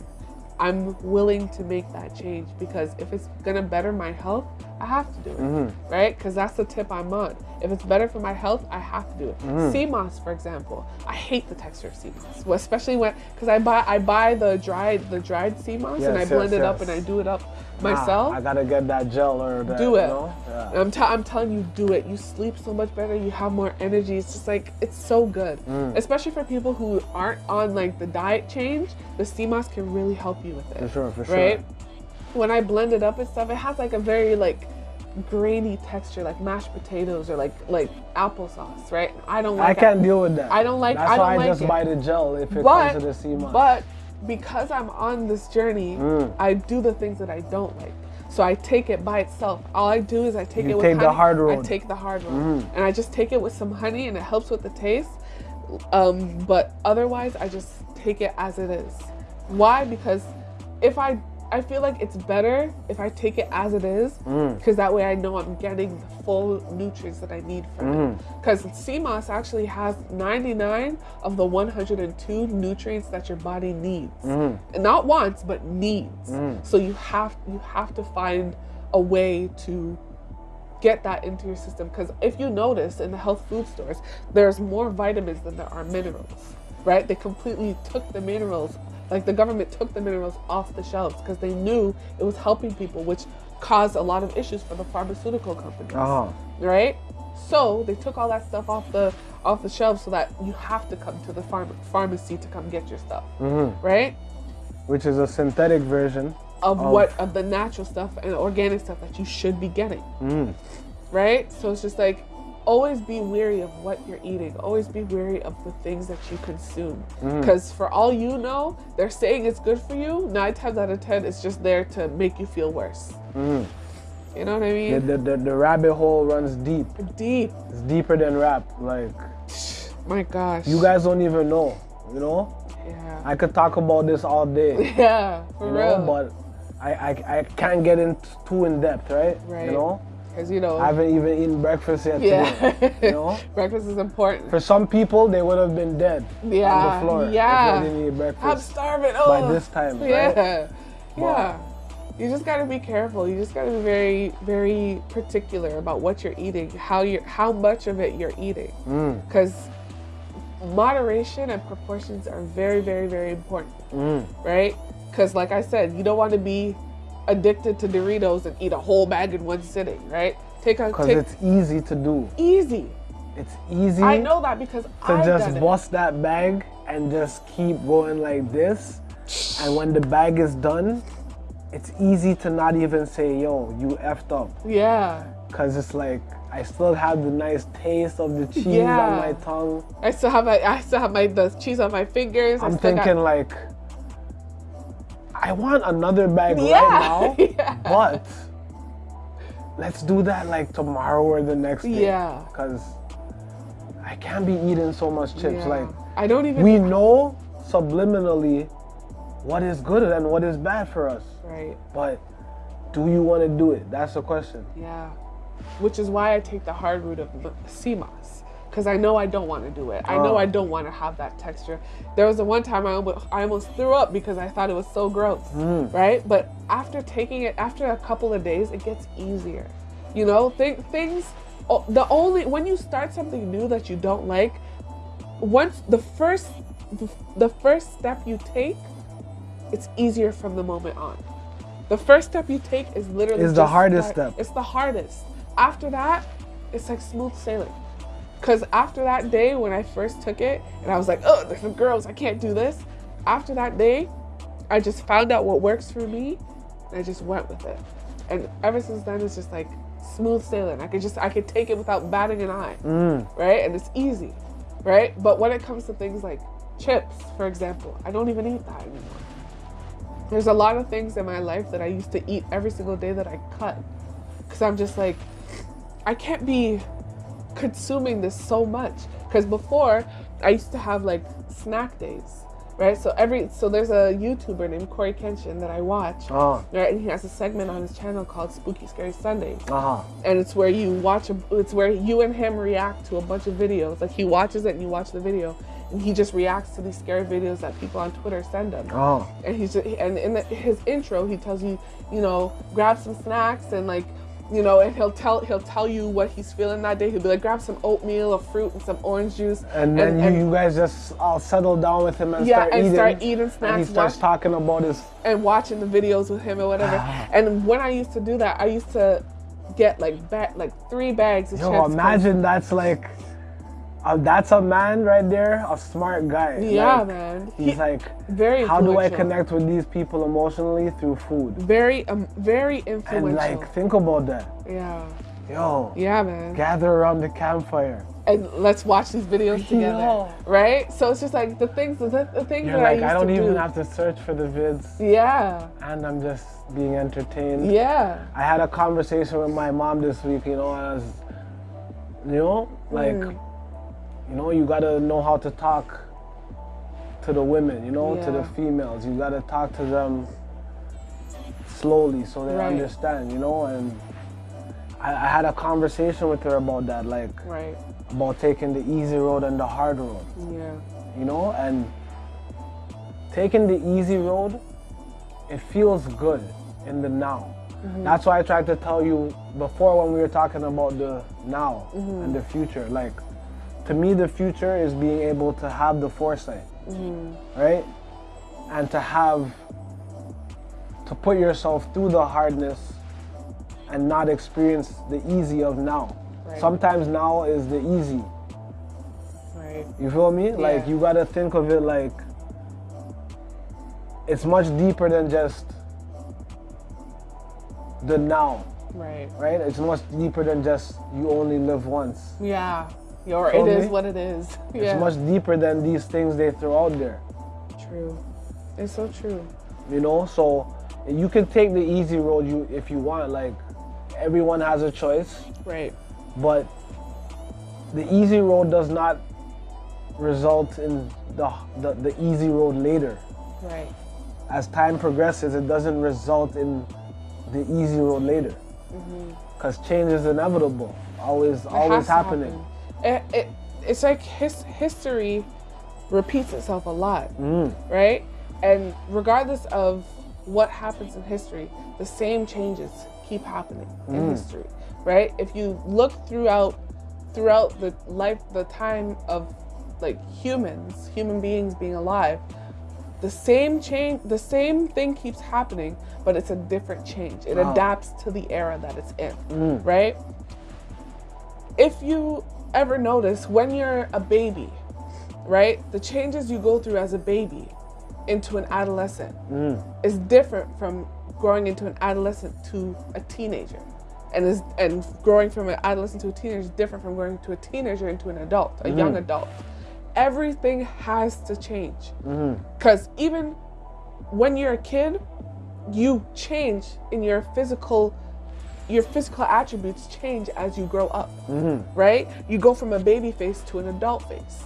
I'm willing to make that change because if it's gonna better my health, I have to do it, Mm-hmm. right? Because that's the tip I'm on. If it's better for my health, I have to do it. Mm-hmm. Sea moss, for example, I hate the texture of sea moss, well, especially when because I buy I buy the dried the dried sea moss and I Yes, blend yes, it up and I do it up myself. I gotta get that gel or that. do you it. know? Yeah. I'm, I'm telling you, do it. You sleep so much better. You have more energy. It's just like it's so good, Mm. especially for people who aren't on like the diet change. The sea moss can really help you with it. For sure, for sure. Right? When I blend it up and stuff, it has like a very like grainy texture, like mashed potatoes or like like applesauce, right? I don't like I can't deal with that. I don't like- That's I don't why I like just it. buy the gel if it but comes to the sea moss. but because I'm on this journey, Mm. I do the things that I don't like. So I take it by itself. All I do is I take You it with take the honey. hard I road. Mm. take the hard road, and I just take it with some honey, and it helps with the taste. Um, but otherwise, I just take it as it is. Why? Because if I I feel like it's better if I take it as it is, Mm. because that way I know I'm getting the full nutrients that I need from Mm. it. Because sea moss actually has 99 of the 102 nutrients that your body needs, Mm. and not wants but needs. So you have you have to find a way to get that into your system because if you notice in the health food stores there's more vitamins than there are minerals right they completely took the minerals like the government took the minerals off the shelves because they knew it was helping people which caused a lot of issues for the pharmaceutical companies Uh-huh. right so they took all that stuff off the off the shelves so that you have to come to the pharma- pharmacy to come get your stuff right Which is a synthetic version. of Of- what of the natural stuff and organic stuff that you should be getting. Right? So it's just like always be wary of what you're eating. Always be wary of the things that you consume. Mm. Because for all you know, they're saying it's good for you. Nine times out of ten, it's just there to make you feel worse. Mm. You know what I The, mean? the, the, the rabbit hole runs deep. Deep. It's deeper than rap. Like, My gosh. you guys don't even know, you know? Yeah. I could talk about this all day, Yeah. For you real. know, but I, I, I can't get in too in depth, right? Right. You know? Because you know. I haven't even eaten breakfast yet yeah. today. You know? Breakfast is important. For some people, they would have been dead Yeah, on the floor yeah. if they didn't eat breakfast. I'm starving. by Oh. this time, right? Yeah. Yeah. You just gotta be careful. You just gotta be very, very particular about what you're eating, how you are how much of it you're eating. Mm. Because moderation and proportions are very, very, very important. Mm. Right? Because like I said, you don't want to be addicted to Doritos and eat a whole bag in one sitting, right? Take a Because it's easy to do. easy. It's easy I know that because to I've just bust that bag and just keep going like this. And when the bag is done, it's easy to not even say, yo, you effed up. Yeah. Because it's like, I still have the nice taste of the cheese Yeah. on my tongue. I still have my I still have my the cheese on my fingers. I'm still got- thinking, like, I want another bag Yeah. right now, Yeah. but let's do that like tomorrow or the next day. Yeah. Because I can't be eating so much chips. Yeah. Like, I don't even we know subliminally what is good and what is bad for us. right. But do you want to do it? That's the question. Yeah. Which is why I take the hard route of moss. Because I know I don't want to do it. I know Oh. I don't want to have that texture. There was a one time I almost, I almost threw up because I thought it was so gross. Mm. Right? But after taking it, after a couple of days, it gets easier. You know, th- things, the only, when you start something new that you don't like, once the first, the first step you take, it's easier from the moment on. The first step you take is literally Is the hardest start- step. It's the hardest. After that, it's like smooth sailing. Cause after that day when I first took it and I was like, oh, this is gross, I can't do this. After that day, I just found out what works for me and I just went with it. And ever since then it's just like smooth sailing. I could just I could take it without batting an eye. Mm. Right? And it's easy. Right? But when it comes to things like chips, for example, I don't even eat that anymore. There's a lot of things in my life that I used to eat every single day that I cut. Because I'm just like, I can't be consuming this so much. Because before, I used to have like snack days, right? So every, so there's a YouTuber named Cory Kenshin that I watch, Uh right? And he has a segment on his channel called Spooky Scary Sundays huh. and it's where you watch a, it's where you and him react to a bunch of videos like he watches it and you watch the video and he just reacts to these scary videos that people on Twitter send him. Oh. And he's just, and in the, his intro, he tells you, you know, grab some snacks and like, you know, and he'll tell he'll tell you what he's feeling that day. He'll be like, grab some oatmeal, a fruit, and some orange juice. And then you, you guys just all settle down with him and Yeah, start and eating. start eating And he starts watch- talking about his. and watching the videos with him or whatever. And when I used to do that, I used to get like ba- like three bags of Yo, chips. imagine that's like. Uh, that's a man right there, a smart guy. Yeah, Like, man. He's He- like, very how do I connect with these people emotionally through food? Very um very And influential. like, think about that. yeah. Yo, Yeah, man. gather around the campfire. and let's watch these videos together, Yeah. right? So it's just like the things, the, the things You're that like, I used I don't to even do. have to search for the vids, Yeah, and I'm just being entertained. yeah, I had a conversation with my mom this week, you know, as you know, like Mm. You know, you gotta know how to talk to the women, you know, to the females. You gotta talk to them slowly so they Right. understand, you know, and I, I had a conversation with her about that, like right, about taking the easy road and the hard road, yeah, you know, and taking the easy road, it feels good in the now. Mm-hmm. That's why I tried to tell you before when we were talking about the now and mm-hmm. the future. Like, to me, the future is being able to have the foresight, right? And to have, to put yourself through the hardness and not experience the easy of now. Right. Sometimes now is the easy. right, You feel me? Like you gotta think of it like it's much deeper than just the now, right, right? It's much deeper than just you only live once. yeah. It is me? what it is. It's Yeah, much deeper than these things they throw out there. true. It's so true. You know, so you can take the easy road you if you want. Like everyone has a choice, Right, but the easy road does not result in the, the, the easy road later. right, as time progresses, it doesn't result in the easy road later. Because change is inevitable, always, Mm-hmm. It always happening. happen. It, it, it's like his, history repeats itself a lot, Mm. right? And regardless of what happens in history, the same changes keep happening Mm. in history, right? If you look throughout throughout the life, the time of like humans, human beings being alive, the same change, the same thing keeps happening, but it's a different change. It Wow. adapts to the era that it's in, right? if you ever notice when you're a baby, right, the changes you go through as a baby into an adolescent mm. is different from growing into an adolescent to a teenager. And is and growing from an adolescent to a teenager is different from growing to a teenager into an adult, a young mm. adult. Everything has to change. Mm-hmm. Because even when you're a kid, you change in your physical your physical attributes change as you grow up, mm-hmm. right? You go from a baby face to an adult face.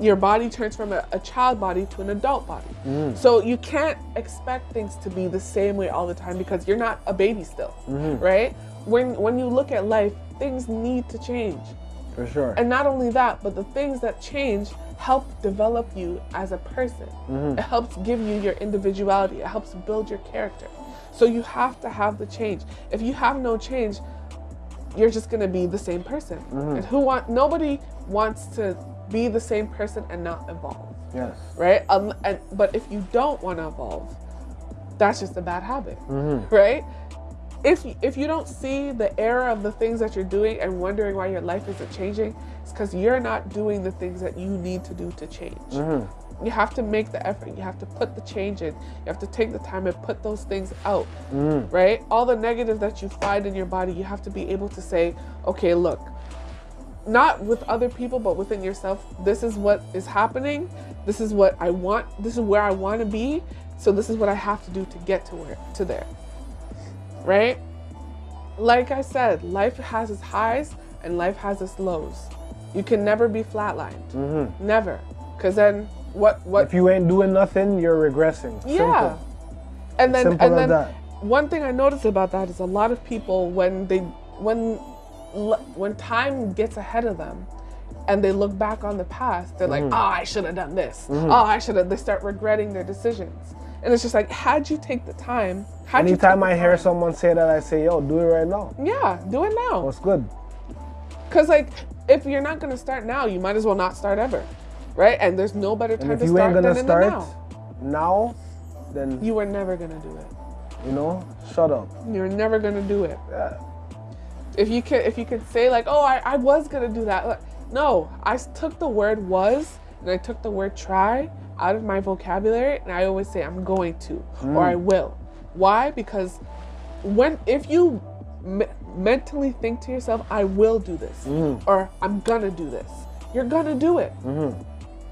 Your body turns from a, a child body to an adult body. Mm. So you can't expect things to be the same way all the time because you're not a baby still, mm-hmm. right? When when you look at life, things need to change. For sure. And not only that, but the things that change help develop you as a person. Mm-hmm. It helps give you your individuality. It helps build your character. So you have to have the change. If you have no change, you're just gonna be the same person. Mm-hmm. And who want nobody wants to be the same person and not evolve, yes. right? Um, and, but if you don't want to evolve, that's just a bad habit, mm-hmm. right? If if you don't see the error of the things that you're doing and wondering why your life isn't changing, it's because you're not doing the things that you need to do to change. Mm-hmm. You have to make the effort. You have to put the change in. You have to take the time and put those things out, mm. right? All the negative that you find in your body, you have to be able to say, okay, look, not with other people, but within yourself. This is what is happening. This is what I want. This is where I want to be. So this is what I have to do to get to where to there. Right? Like I said, life has its highs and life has its lows. You can never be flatlined. Mm-hmm. Never. Cause then what what If you ain't doing nothing, you're regressing. yeah. Simple. And then Simple and then that. one thing I noticed about that is a lot of people when they when when time gets ahead of them, and they look back on the past, they're like, oh, I should have done this. Oh, I should have. They start regretting their decisions. And it's just like, how'd you take the time? How'd you Anytime I hear time? someone say that, I say, yo, do it right now. Yeah, do it now. What's good? Because, like, if you're not going to start now, you might as well not start ever. Right? And there's no better time to start gonna than in start the now. now, then, You were never going to do it. you know, shut up. You're never going to do it. Yeah. if you could if you could say like oh I, I was gonna do that no I took the word was and i took the word try out of my vocabulary and i always say i'm going to or mm. i will why because when if you me- mentally think to yourself i will do this mm-hmm. or i'm gonna do this you're gonna do it mm-hmm.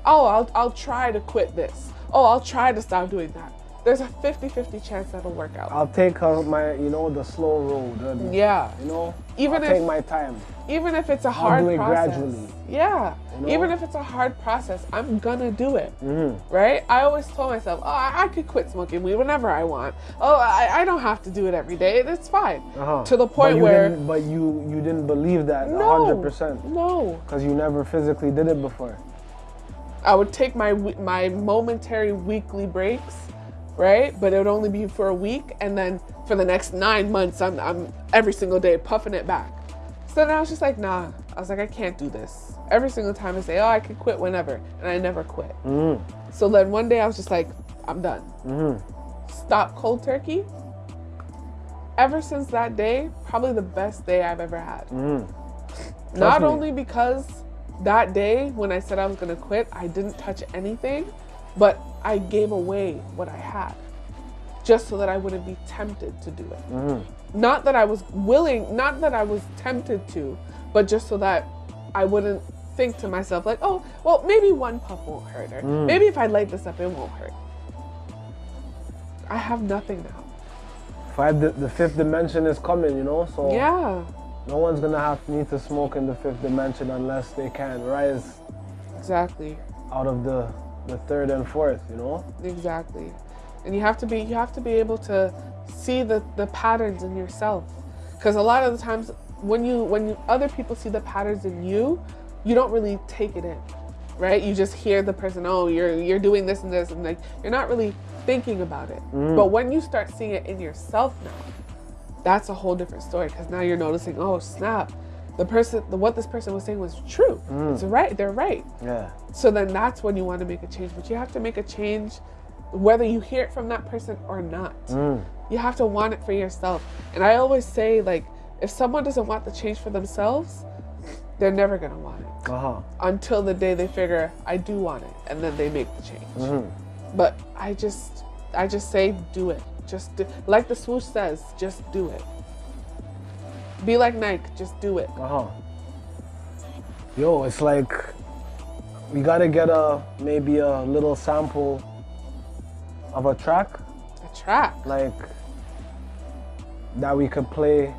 Oh I'll, I'll try to quit this oh i'll try to stop doing that there's a 50-50 chance that'll work out I'll take uh, my, you know, the slow road. and, yeah You know, Even I'll if- take my time. even if it's a hard do it process. gradually. Yeah. You know? Even if it's a hard process, I'm gonna do it. Mm-hmm. Right? I always told myself, oh, I, I could quit smoking weed whenever I want. Oh, I, I don't have to do it every day. It's fine. Uh-huh. To the point you where but you you didn't believe that no, 100% no, because you never physically did it before. I would take my my momentary weekly breaks, right? But it would only be for a week, and then for the next nine months, I'm I'm every single day puffing it back. So then I was just like, nah. I was like, I can't do this. Every single time I say, oh, I could quit whenever, and I never quit. Mm. So then one day I was just like, I'm done. Mm-hmm. Stop cold turkey. Ever since that day, probably the best day I've ever had. Mm. Not me. only because that day when I said I was gonna quit, I didn't touch anything, but I gave away what I had just so that I wouldn't be tempted to do it. Mm. Not that I was willing, not that I was tempted to, but just so that I wouldn't think to myself, like, oh, well, maybe one puff won't hurt, or mm. maybe if I light this up, it won't hurt. I have nothing now. Five, the, the fifth dimension is coming, you know. So Yeah, no one's gonna have need to smoke in the fifth dimension unless they can rise exactly. out of the the third and fourth, you know. Exactly. And you have to be you have to be able to see the, the patterns in yourself. Cuz a lot of the times when you when you, other people see the patterns in you, you don't really take it in. Right? You just hear the person, "Oh, you're you're doing this and this." And like you're not really thinking about it. Mm. But when you start seeing it in yourself now, that's a whole different story cuz now you're noticing, "Oh, snap. The person the, what this person was saying was true. Mm. It's right. They're right." Yeah. So then that's when you want to make a change. But you have to make a change whether you hear it from that person or not. Mm. You have to want it for yourself. And I always say, like, if someone doesn't want the change for themselves, they're never going to want it Uh huh. until the day they figure, I do want it. And then they make the change. Mm-hmm. But I just, I just say, do it. Just do, like the swoosh says, just do it. Be like Nike, just do it. Uh huh. Yo, it's like we gotta get a maybe a little sample of a track A track. like that we could play.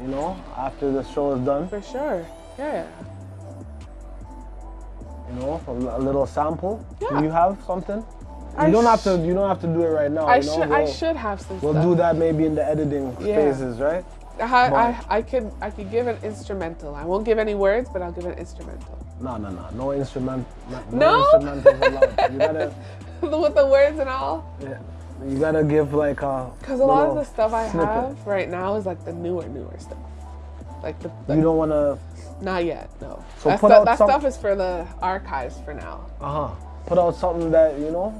You know, after the show is done. For sure. Yeah. You know, a, a little sample. Yeah. Do you have something? You I don't have to. You don't have to do it right now. I you know? should, I We'll- should have some We'll stuff. do that maybe in the editing Yeah. phases, right? I, I, I could I could give an instrumental. I won't give any words, but I'll give an instrumental. No, no, no. No instrument. No, No? instrumentals. You gotta, With the words and all. yeah, you gotta give like a. Because a lot of the stuff I snippet. have right now is like the newer, newer stuff. Like the, You don't wanna. not yet, no. So that out that stuff is for the archives for now. Uh huh. Put out something that you know.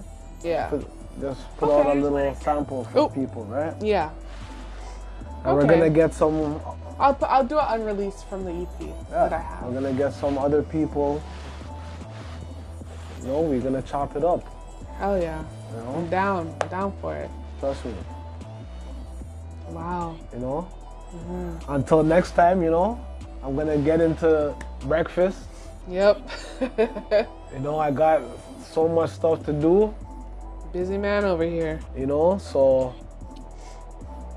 Yeah. Put, just put out a Okay. little sample for Oop. people, right? Yeah. And we're gonna get some. I'll put, I'll do it unreleased from the EP that I Yeah, have. we're gonna get some other people. You know, we're gonna chop it up. Hell yeah. You I'm down. I'm down for it. trust me. Wow. You know. Mm-hmm. Until next time, you know, I'm gonna get into breakfast. Yep. You know, I got so much stuff to do. Busy man over here. You know, so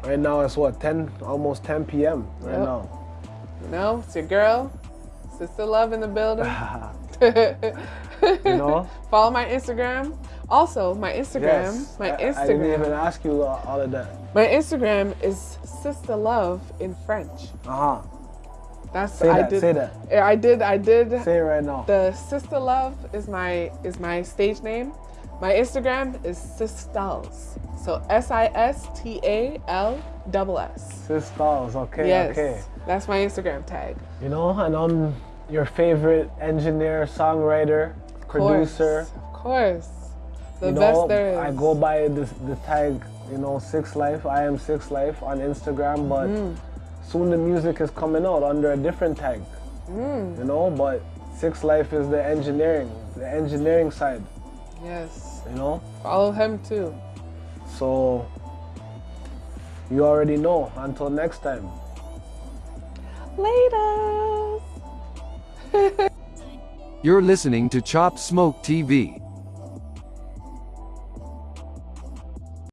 right now it's what 10, almost 10 p.m. right Yep. now. You know, it's your girl, Sister Love in the building. You know. Follow my Instagram. Also, my Instagram, Yes. my I- I, didn't even ask you all of that. my Instagram is Sister Love in French. Uh huh. That's Say I that, did. say that. I did. I did. Say it right now. The Sister Love is my is my stage name. My Instagram is Sistals. So S I S T A L double S. Sisters, okay, Yes. okay. That's my Instagram tag. You know, and I'm your favorite engineer, songwriter, producer. Of course. The you know, best there is. I go by the, the tag, you know, Six Life. I am Six Life on Instagram, but Mm. soon the music is coming out under a different tag. Mm. You know, but Six Life is the engineering, the engineering side. Yes. You know, Follow him too. so you already know. Until next time. Later. You're listening to Chop Smoke TV.